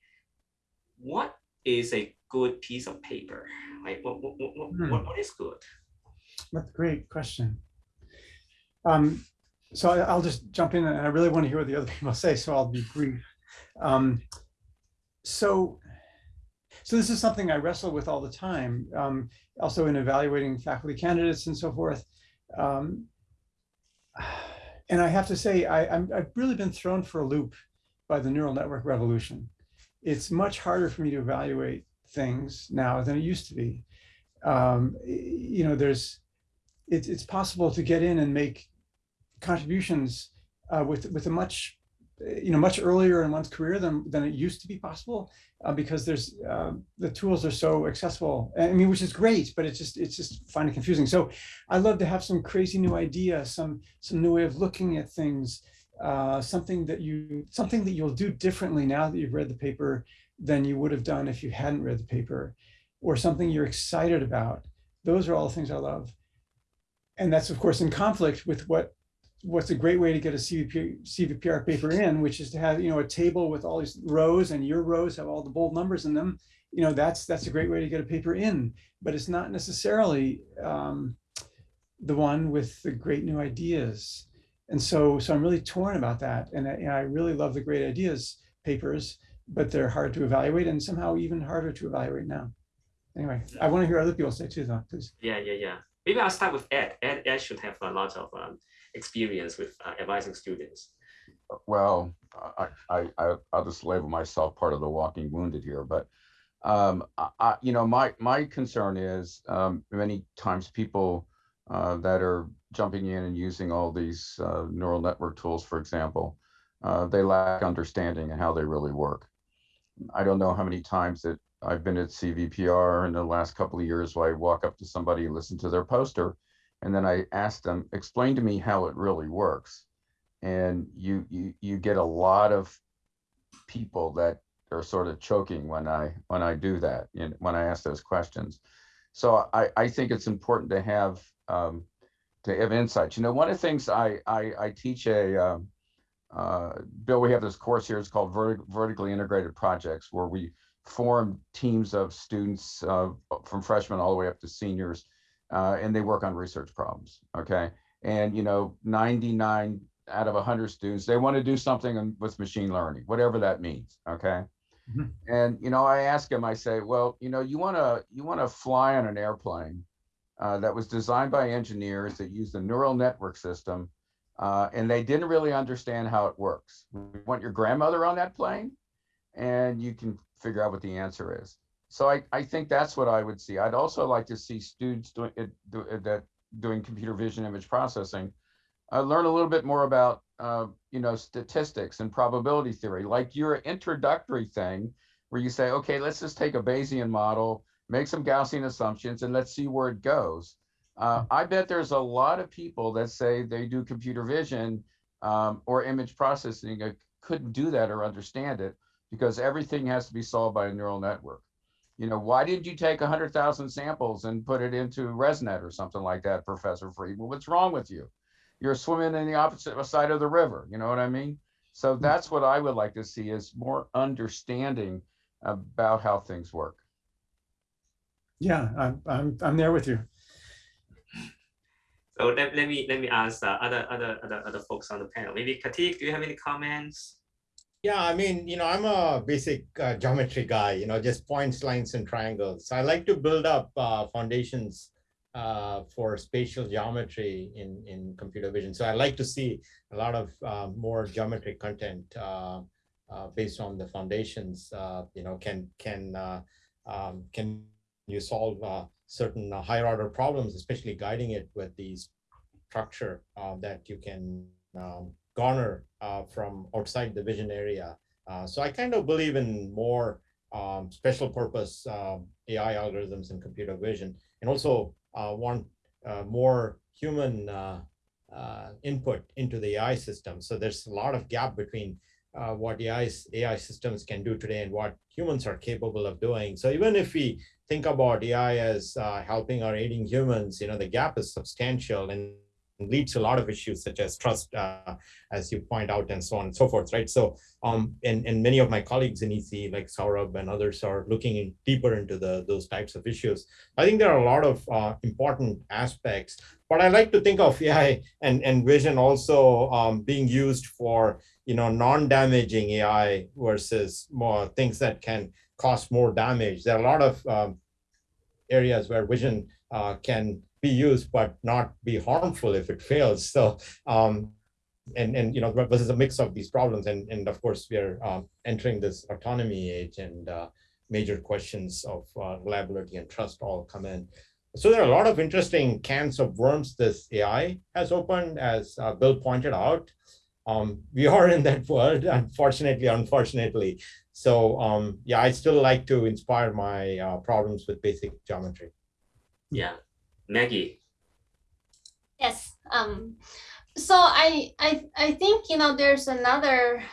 what is a good piece of paper? Like what what what, hmm. what, what is good? That's a great question. Um, so I, will just jump in, and I really want to hear what the other people say, so I'll be brief. Um, so so this is something I wrestle with all the time, um, also in evaluating faculty candidates and so forth. Um, and I have to say, I, I'm, I've really been thrown for a loop by the neural network revolution. It's much harder for me to evaluate things now than it used to be. Um, you know, there's, it, it's possible to get in and make contributions uh, with, with a much you know, much earlier in one's career than, than it used to be possible uh, because there's uh, the tools are so accessible. I mean, which is great, but it's just it's just finding confusing. So I love to have some crazy new idea, some some new way of looking at things, uh, something that you something that you'll do differently now that you've read the paper than you would have done if you hadn't read the paper, or something you're excited about. Those are all the things I love. And that's of course in conflict with what what's a great way to get a CVP, CVPR paper in, which is to have, you know, a table with all these rows and your rows have all the bold numbers in them. You know, that's that's a great way to get a paper in, but it's not necessarily um, the one with the great new ideas. And so, so I'm really torn about that. And I, and I really love the great ideas papers, but they're hard to evaluate and somehow even harder to evaluate now. Anyway, I want to hear other people say too, though, please. Yeah, yeah, yeah. Maybe I'll start with Ed. Ed, Ed should have a lot of um, experience with uh, advising students? Well, I, I, I, will just label myself part of the walking wounded here, but um, I, you know, my, my concern is um, many times people uh, that are jumping in and using all these uh, neural network tools, for example, uh, they lack understanding and how they really work. I don't know how many times that I've been at CVPR in the last couple of years where I walk up to somebody, listen to their poster, and then I ask them, explain to me how it really works. And you you you get a lot of people that are sort of choking when I when I do that and when I ask those questions. So I, I think it's important to have um, to have insights. You know, one of the things I I, I teach a um, uh, Bill, we have this course here. It's called Vertic- vertically integrated projects, where we form teams of students uh, from freshmen all the way up to seniors, uh, and they work on research problems. Okay, and you know, 99 out of 100 students, they want to do something with machine learning, whatever that means. Okay. Mhm. And you know, I ask him, I say, well, you know, you want to you want to fly on an airplane uh, that was designed by engineers that used a neural network system, uh, and they didn't really understand how it works. We want your grandmother on that plane, and you can figure out what the answer is. So I, I think that's what I would see. I'd also like to see students doing it, do, uh, that doing computer vision image processing, uh, learn a little bit more about uh, you know statistics and probability theory, like your introductory thing, where you say, okay, let's just take a Bayesian model, make some Gaussian assumptions, and let's see where it goes. Uh, I bet there's a lot of people that say they do computer vision um, or image processing uh, couldn't do that or understand it because everything has to be solved by a neural network. You know, why didn't you take 100,000 samples and put it into ResNet or something like that, Professor Friedman? What's wrong with you? You're swimming in the opposite side of the river. You know what I mean? So that's what I would like to see is more understanding about how things work. Yeah, I'm, I'm, I'm there with you. So let, let me let me ask uh, other other other other folks on the panel. Maybe Kartik, do you have any comments? Yeah, I mean, you know, I'm a basic uh, geometry guy, you know, just points, lines, and triangles. So I like to build up uh, foundations uh, for spatial geometry in, in computer vision. So I like to see a lot of uh, more geometric content uh, uh, based on the foundations. Uh, you know, can can uh, um, can you solve certain higher order problems, especially guiding it with the structure uh, that you can um, garner uh, from outside the vision area. Uh, so I kind of believe in more um, special purpose um, AI algorithms and computer vision, and also want uh, more human uh, uh, input into the AI system. So there's a lot of gap between uh, what AI, AI systems can do today and what humans are capable of doing. So even if we think about AI as uh, helping or aiding humans, you know, the gap is substantial and leads to a lot of issues such as trust, uh, as you point out, and so on and so forth, right? So, um, and, and many of my colleagues in EC, like Saurabh and others, are looking in deeper into the those types of issues. I think there are a lot of uh, important aspects, but I like to think of AI and, and vision also um, being used for, you know, non-damaging AI versus more things that can cause more damage. There are a lot of um, areas where vision uh, can be used but not be harmful if it fails. So, um, and and you know, this is a mix of these problems, and and of course we are um, entering this autonomy age, and uh, major questions of uh, reliability and trust all come in. So there are a lot of interesting cans of worms this AI has opened, as uh, Bill pointed out. Um, we are in that world, unfortunately, unfortunately. So um, yeah, I still like to inspire my uh, problems with basic geometry. Yeah, Maggie. Yes. Um, so I, I, I think, you know, there's another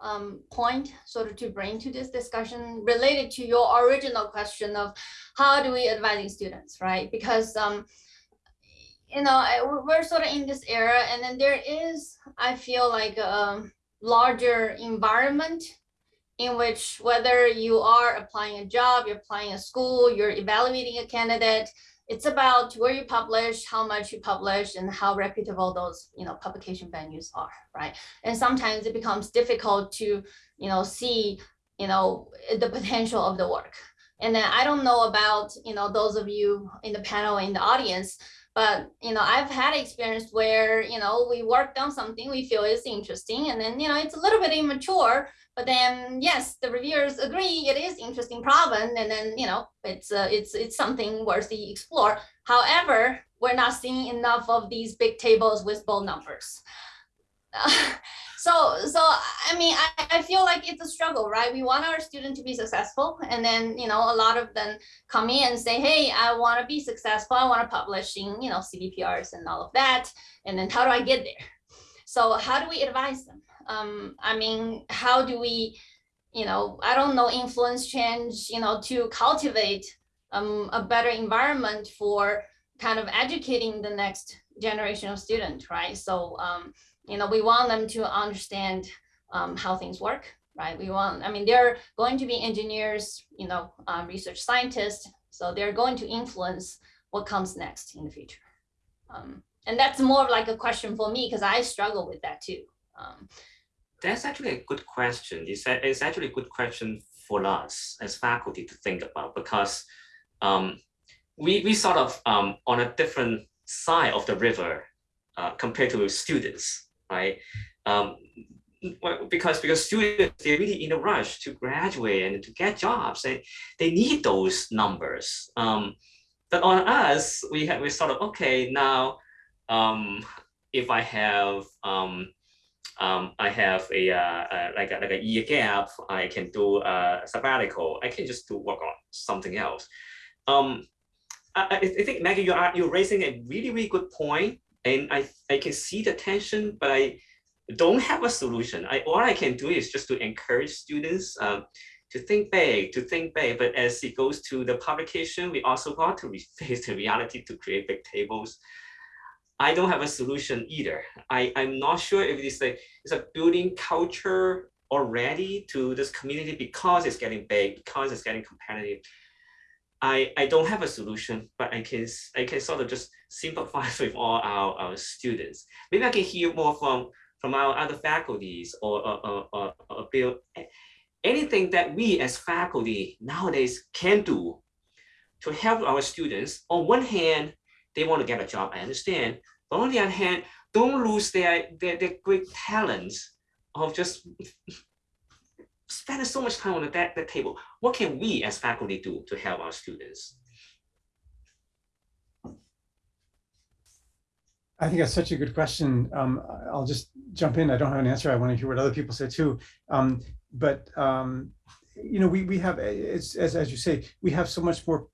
um, point sort of to bring to this discussion related to your original question of how do we advise students, right? Because, um, you know, I, we're sort of in this era and then there is, I feel like a larger environment in which whether you are applying a job, you're applying a school, you're evaluating a candidate, it's about where you publish, how much you publish, and how reputable those you know publication venues are, right? And sometimes it becomes difficult to you know see you know the potential of the work. And then I don't know about you know those of you in the panel in the audience, but you know I've had experience where you know we worked on something we feel is interesting, and then you know it's a little bit immature, but then yes, the reviewers agree it is interesting problem, and then you know it's uh, it's it's something worthy explore. However, we're not seeing enough of these big tables with bold numbers. so so I mean I, I feel like it's a struggle, right? We want our student to be successful, and then you know a lot of them come in and say, hey, I want to be successful. I want to publish in you know CVPRs and all of that, and then how do I get there? So how do we advise them? um, I mean, how do we, you know, I don't know, influence change, you know, to cultivate um, a better environment for kind of educating the next generation of students, right? So, um, you know, we want them to understand um, how things work, right? We want, I mean, they're going to be engineers, you know, um, research scientists, so they're going to influence what comes next in the future. Um, and that's more like a question for me because I struggle with that too. Um, That's actually a good question. It's, a- it's actually a good question for us as faculty to think about because um, we, we sort of um, on a different side of the river uh, compared to students, right? Um, because because students they're really in a rush to graduate and to get jobs, and they need those numbers. Um, but on us, we have we sort of okay now. Um, if I have um, um, I have a, uh, uh, like a like a year gap, I can do a sabbatical. I can just do work on something else. Um, I, I I think Maggie, you are you're raising a really really good point, and I I can see the tension, but I don't have a solution. I all I can do is just to encourage students um, to think big, to think big. But as it goes to the publication, we also got to face the reality to create big tables. I don't have a solution either. I, I'm not sure if it's a, it's a building culture already to this community because it's getting big, because it's getting competitive. I, I don't have a solution, but I can I can sort of just sympathize with all our, our students. Maybe I can hear more from from our other faculties or or, or, or, or Bill. Eh, anything that we as faculty nowadays can do to help our students. On one hand, they want to get a job, I understand. But on the other hand, don't lose their, their, their great talents of just spending so much time on the, that, that table. What can we as faculty do to help our students? I think that's such a good question. Um, I'll just jump in. I don't have an answer. I want to hear what other people say too. Um, but um, you know, we we have it's as as you say, we have so much more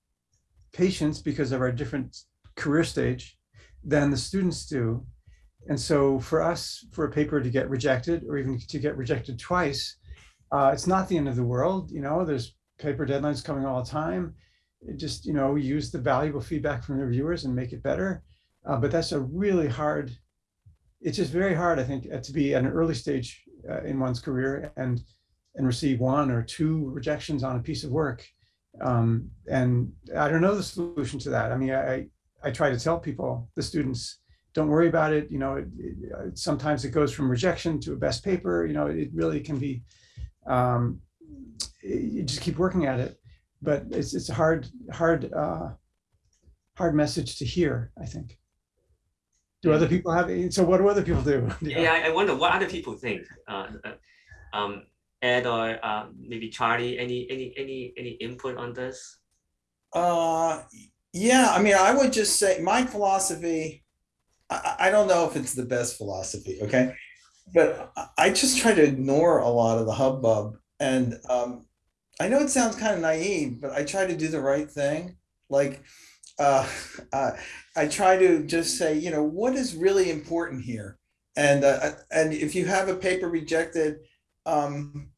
patience because of our different career stage than the students do. And so for us, for a paper to get rejected or even to get rejected twice, uh, it's not the end of the world. You know, there's paper deadlines coming all the time. It just, you know, use the valuable feedback from the reviewers and make it better. Uh, but that's a really hard, it's just very hard, I think, uh, to be at an early stage uh, in one's career and and receive one or two rejections on a piece of work. Um, and I don't know the solution to that. I mean, I, I try to tell people, the students, don't worry about it. You know, it, it, uh, sometimes it goes from rejection to a best paper. You know, it really can be, um, you just keep working at it. But it's, it's a hard, hard, uh, hard message to hear, I think. Do other people have, so what do other people do? You? Yeah, I- I wonder what other people think. Uh, uh, um, Ed or uh, maybe Charlie, any any any any input on this? Uh, yeah, I mean, I would just say my philosophy, I, I I don't know if it's the best philosophy, okay? But I- just try to ignore a lot of the hubbub. And um, I know it sounds kind of naive, but I try to do the right thing. Like, uh, uh, I try to just say, you know, what is really important here? And uh, and if you have a paper rejected, um,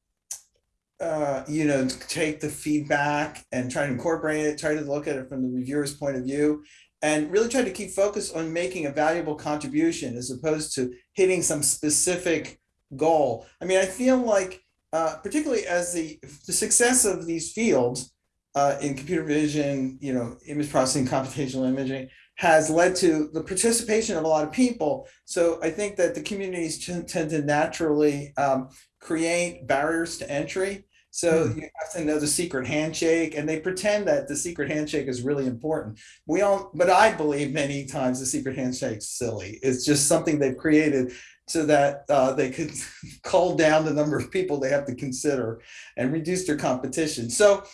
uh, you know, take the feedback and try to incorporate it, try to look at it from the reviewer's point of view, and really try to keep focus on making a valuable contribution as opposed to hitting some specific goal. I mean, I feel like, uh, particularly as the the success of these fields uh, in computer vision, you know, image processing, computational imaging, has led to the participation of a lot of people. So I think that the communities tend to naturally um, create barriers to entry. So you have to know the secret handshake, and they pretend that the secret handshake is really important. We all, but I believe many times the secret handshake's silly. It's just something they've created so that uh, they could cull down the number of people they have to consider and reduce their competition. So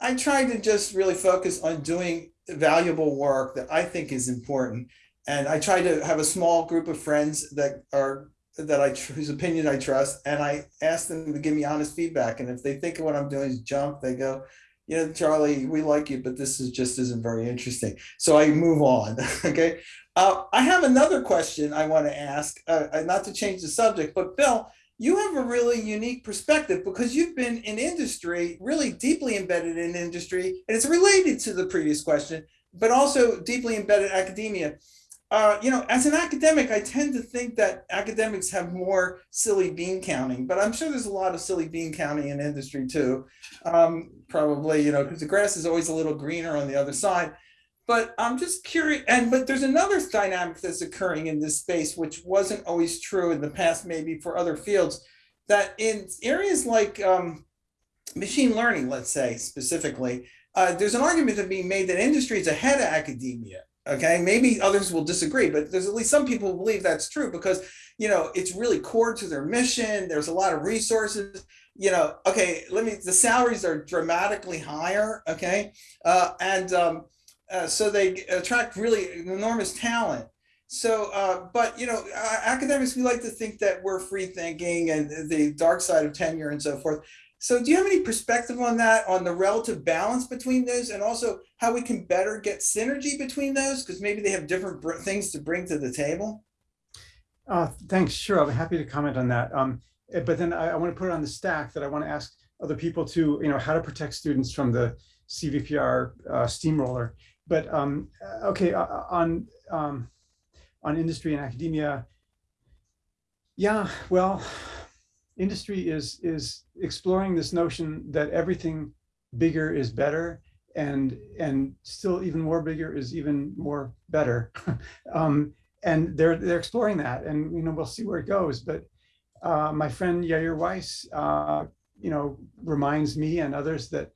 I try to just really focus on doing valuable work that I think is important. And I try to have a small group of friends that are that I whose opinion I trust, and I ask them to give me honest feedback. And if they think what I'm doing is junk, they go, you know, Charlie, we like you, but this is just isn't very interesting. So I move on. okay. Uh, I have another question I want to ask, uh, uh, not to change the subject, but Bill, you have a really unique perspective because you've been in industry, really deeply embedded in industry, and it's related to the previous question, but also deeply embedded academia. Uh, you know, as an academic, I tend to think that academics have more silly bean counting, but I'm sure there's a lot of silly bean counting in industry too. Um, probably, you know, because the grass is always a little greener on the other side. But I'm just curious, and but there's another dynamic that's occurring in this space, which wasn't always true in the past, maybe for other fields, that in areas like um, machine learning, let's say specifically, uh, there's an argument to be made that industry is ahead of academia. Okay, maybe others will disagree, but there's at least some people who believe that's true because you know it's really core to their mission. There's a lot of resources. You know, okay, let me. The salaries are dramatically higher. Okay, uh, and um, uh, so they attract really enormous talent. So, uh, but you know, academics we like to think that we're free thinking and the dark side of tenure and so forth. So do you have any perspective on that, on the relative balance between those and also how we can better get synergy between those? Because maybe they have different things to bring to the table. Uh, thanks. Sure. I'm happy to comment on that. Um, eh, but then I, I want to put it on the stack that I want to ask other people to, you know, how to protect students from the CVPR uh, steamroller. But um, uh, okay, uh, on um, on industry and academia, yeah, well, industry is is exploring this notion that everything bigger is better and and still even more bigger is even more better. Um, and they're they're exploring that and you know we'll see where it goes. But uh, my friend Yair Weiss uh, you know reminds me and others that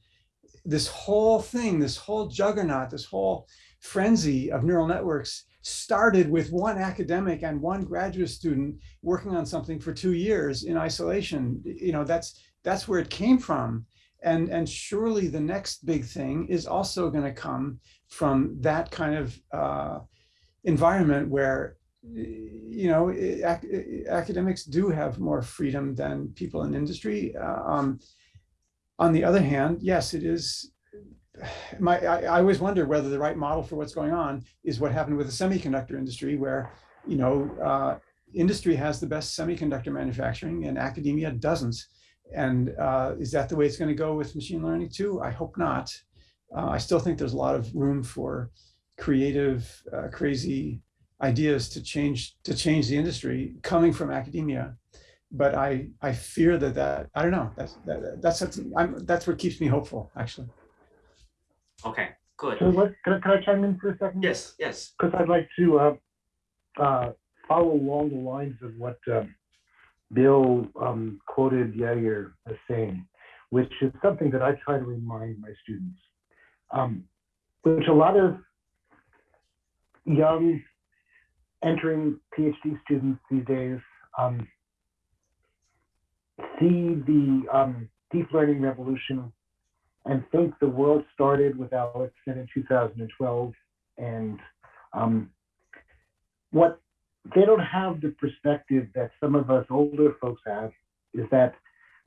this whole thing this whole juggernaut this whole frenzy of neural networks started with one academic and one graduate student working on something for two years in isolation. You know, that's that's where it came from. And, and surely the next big thing is also going to come from that kind of uh, environment where, you know, ac academics do have more freedom than people in industry. Uh, um, on the other hand, yes, it is my, I, I, always wonder whether the right model for what's going on is what happened with the semiconductor industry, where you know uh, industry has the best semiconductor manufacturing and academia doesn't. And uh, is that the way it's going to go with machine learning too? I hope not. Uh, I still think there's a lot of room for creative, uh, crazy ideas to change to change the industry coming from academia. But I I fear that that I don't know that's that, that's that's, I'm, that's what keeps me hopeful actually. Okay, good. So let, can, I, can I chime in for a second? Yes, yes. Because I'd like to uh, uh, follow along the lines of what uh, Bill um, quoted Yair as saying, which is something that I try to remind my students, um, which a lot of young entering PhD students these days um, see the um, deep learning revolution and think the world started with AlexNet in 2012. And um, what they don't have the perspective that some of us older folks have is that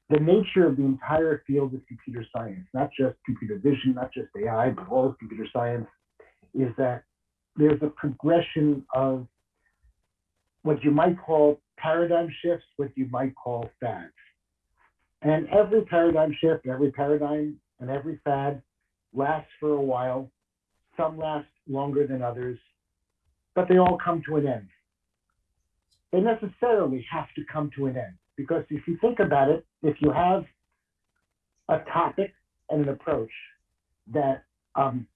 the nature of the entire field of computer science, not just computer vision, not just AI, but all of computer science, is that there's a progression of what you might call paradigm shifts, what you might call fads. And every paradigm shift, every paradigm and every fad lasts for a while. Some last longer than others, but they all come to an end. They necessarily have to come to an end because if you think about it, if you have a topic and an approach that um,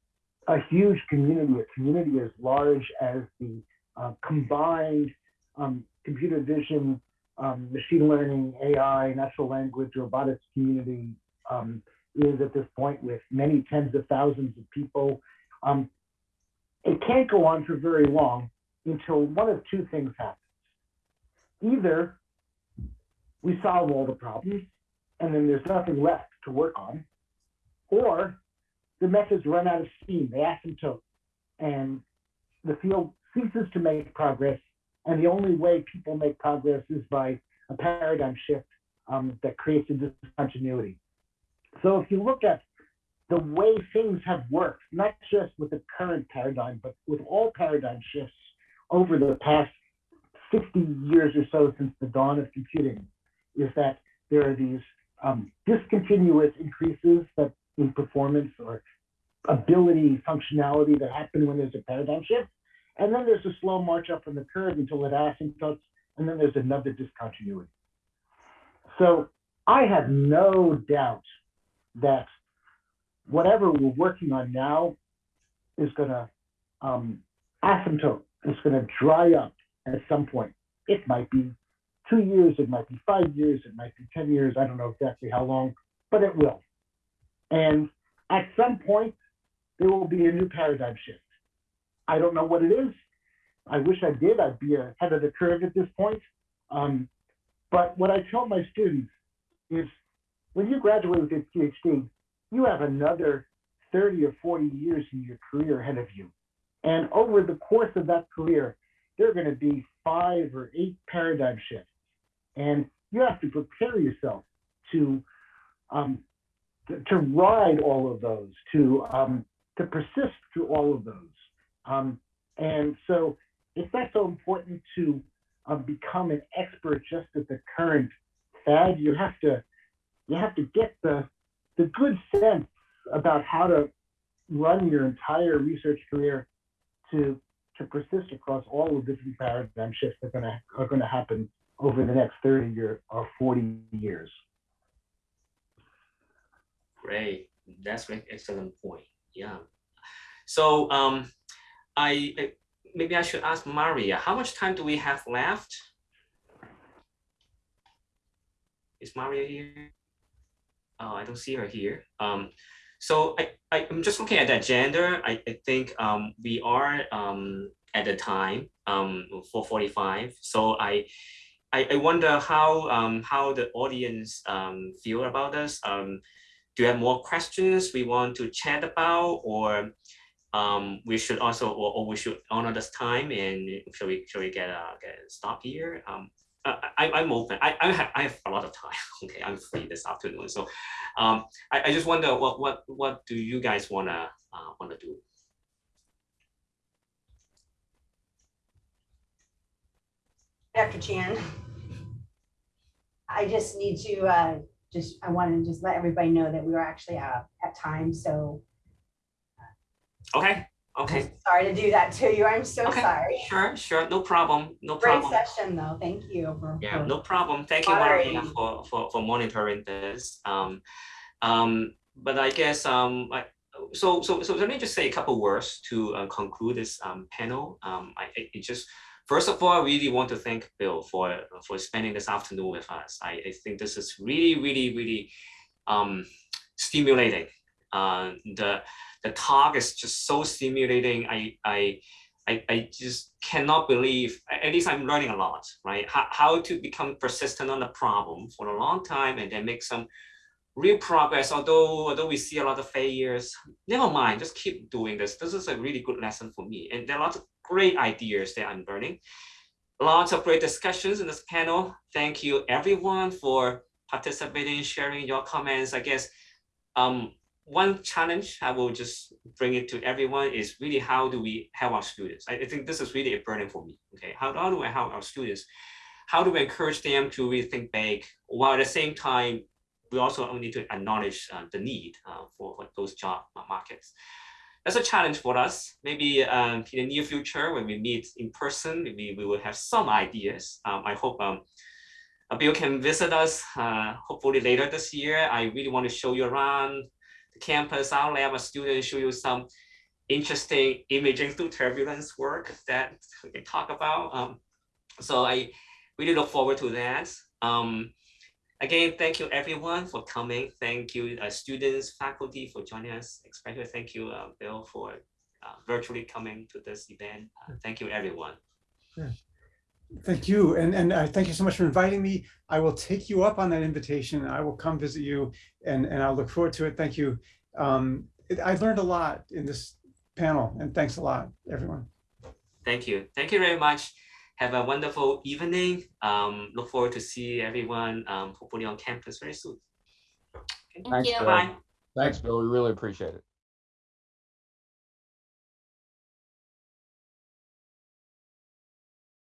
a huge community, a community as large as the uh, combined um, computer vision, um, machine learning, AI, natural language, robotics community, um, is at this point with many tens of thousands of people. Um, it can't go on for very long until one of two things happens. Either we solve all the problems and then there's nothing left to work on, or the methods run out of steam, they asymptote, and the field ceases to make progress. And the only way people make progress is by a paradigm shift um, that creates a discontinuity. So if you look at the way things have worked, not just with the current paradigm, but with all paradigm shifts over the past 60 years or so since the dawn of computing, is that there are these um, discontinuous increases that in performance or ability, functionality that happen when there's a paradigm shift. And then there's a slow march up in the curve until it asymptotes, and then there's another discontinuity. So I have no doubt that whatever we're working on now is going to um, asymptote. It's going to dry up at some point. It might be two years, it might be five years, it might be 10 years. I don't know exactly how long, but it will. And at some point, there will be a new paradigm shift. I don't know what it is. I wish I did. I'd be ahead of the curve at this point. Um, but what I tell my students is when you graduate with your PhD, you have another 30 or 40 years in your career ahead of you. And over the course of that career, there are going to be five or eight paradigm shifts. And you have to prepare yourself to um, to, to, ride all of those, to um, to persist through all of those. Um, and so it's not so important to uh, become an expert just at the current fad. You have to you have to get the the good sense about how to run your entire research career to to persist across all the different paradigm shifts that are going to are going to happen over the next 30 year or 40 years. Great, that's an excellent point. Yeah. So um, I, I maybe I should ask Maria, how much time do we have left? Is Maria here? Oh, I don't see her here. Um, so I, I, am just looking at that gender. I, I think um, we are um, at the time um, 445. So I, I, I wonder how um, how the audience um, feel about this. Um, do you have more questions we want to chat about or um, we should also, or, or, we should honor this time and shall we, shall we get a, get stop here? Um, I, I'm open. I, I have I have a lot of time. Okay, I'm free this afternoon. So, um, I, I just wonder what what what do you guys wanna uh, wanna do? Dr. Chan, I just need to uh, just I want to just let everybody know that we were actually uh, at time. So Okay. Okay. Sorry to do that to you. I'm so okay. sorry. Sure, sure. No problem. No Great problem. session though. Thank you. For, yeah, for no problem. Thank you, Maria, for, for, for monitoring this. Um, um, but I guess um, I, so so so let me just say a couple words to uh, conclude this um, panel. Um, I it just first of all, I really want to thank Bill for for spending this afternoon with us. I, I think this is really really really um, stimulating. Uh, the the talk is just so stimulating. I, I, I, I just cannot believe, at least I'm learning a lot, right? How, how to become persistent on the problem for a long time and then make some real progress. Although, although we see a lot of failures, never mind, just keep doing this. This is a really good lesson for me. And there are lots of great ideas that I'm learning. Lots of great discussions in this panel. Thank you everyone for participating, sharing your comments. I guess um, one challenge I will just bring it to everyone is really how do we help our students? I, I think this is really a burden for me. Okay, how, how do I help our students? How do we encourage them to really think big while at the same time we also need to acknowledge uh, the need uh, for, for those job markets. That's a challenge for us. Maybe um, in the near future, when we meet in person, maybe we will have some ideas. Um, I hope um, Bill can visit us uh, hopefully later this year. I really want to show you around campus, our lab, a student show you some interesting imaging through turbulence work that we talk about. Um, so I really look forward to that. Um, again, thank you everyone for coming. Thank you uh, students, faculty for joining us. Especially thank you, uh, Bill, for uh, virtually coming to this event. Uh, thank you everyone. Yeah. Thank you. And, and uh, thank you so much for inviting me. I will take you up on that invitation. I will come visit you and, and I'll look forward to it. Thank you. Um, it, I learned a lot in this panel and thanks a lot, everyone. Thank you. Thank you very much. Have a wonderful evening. Um, look forward to see everyone um, hopefully on campus very soon. Okay. Thanks, Bill. Bye. Thanks, Bill. We really appreciate it.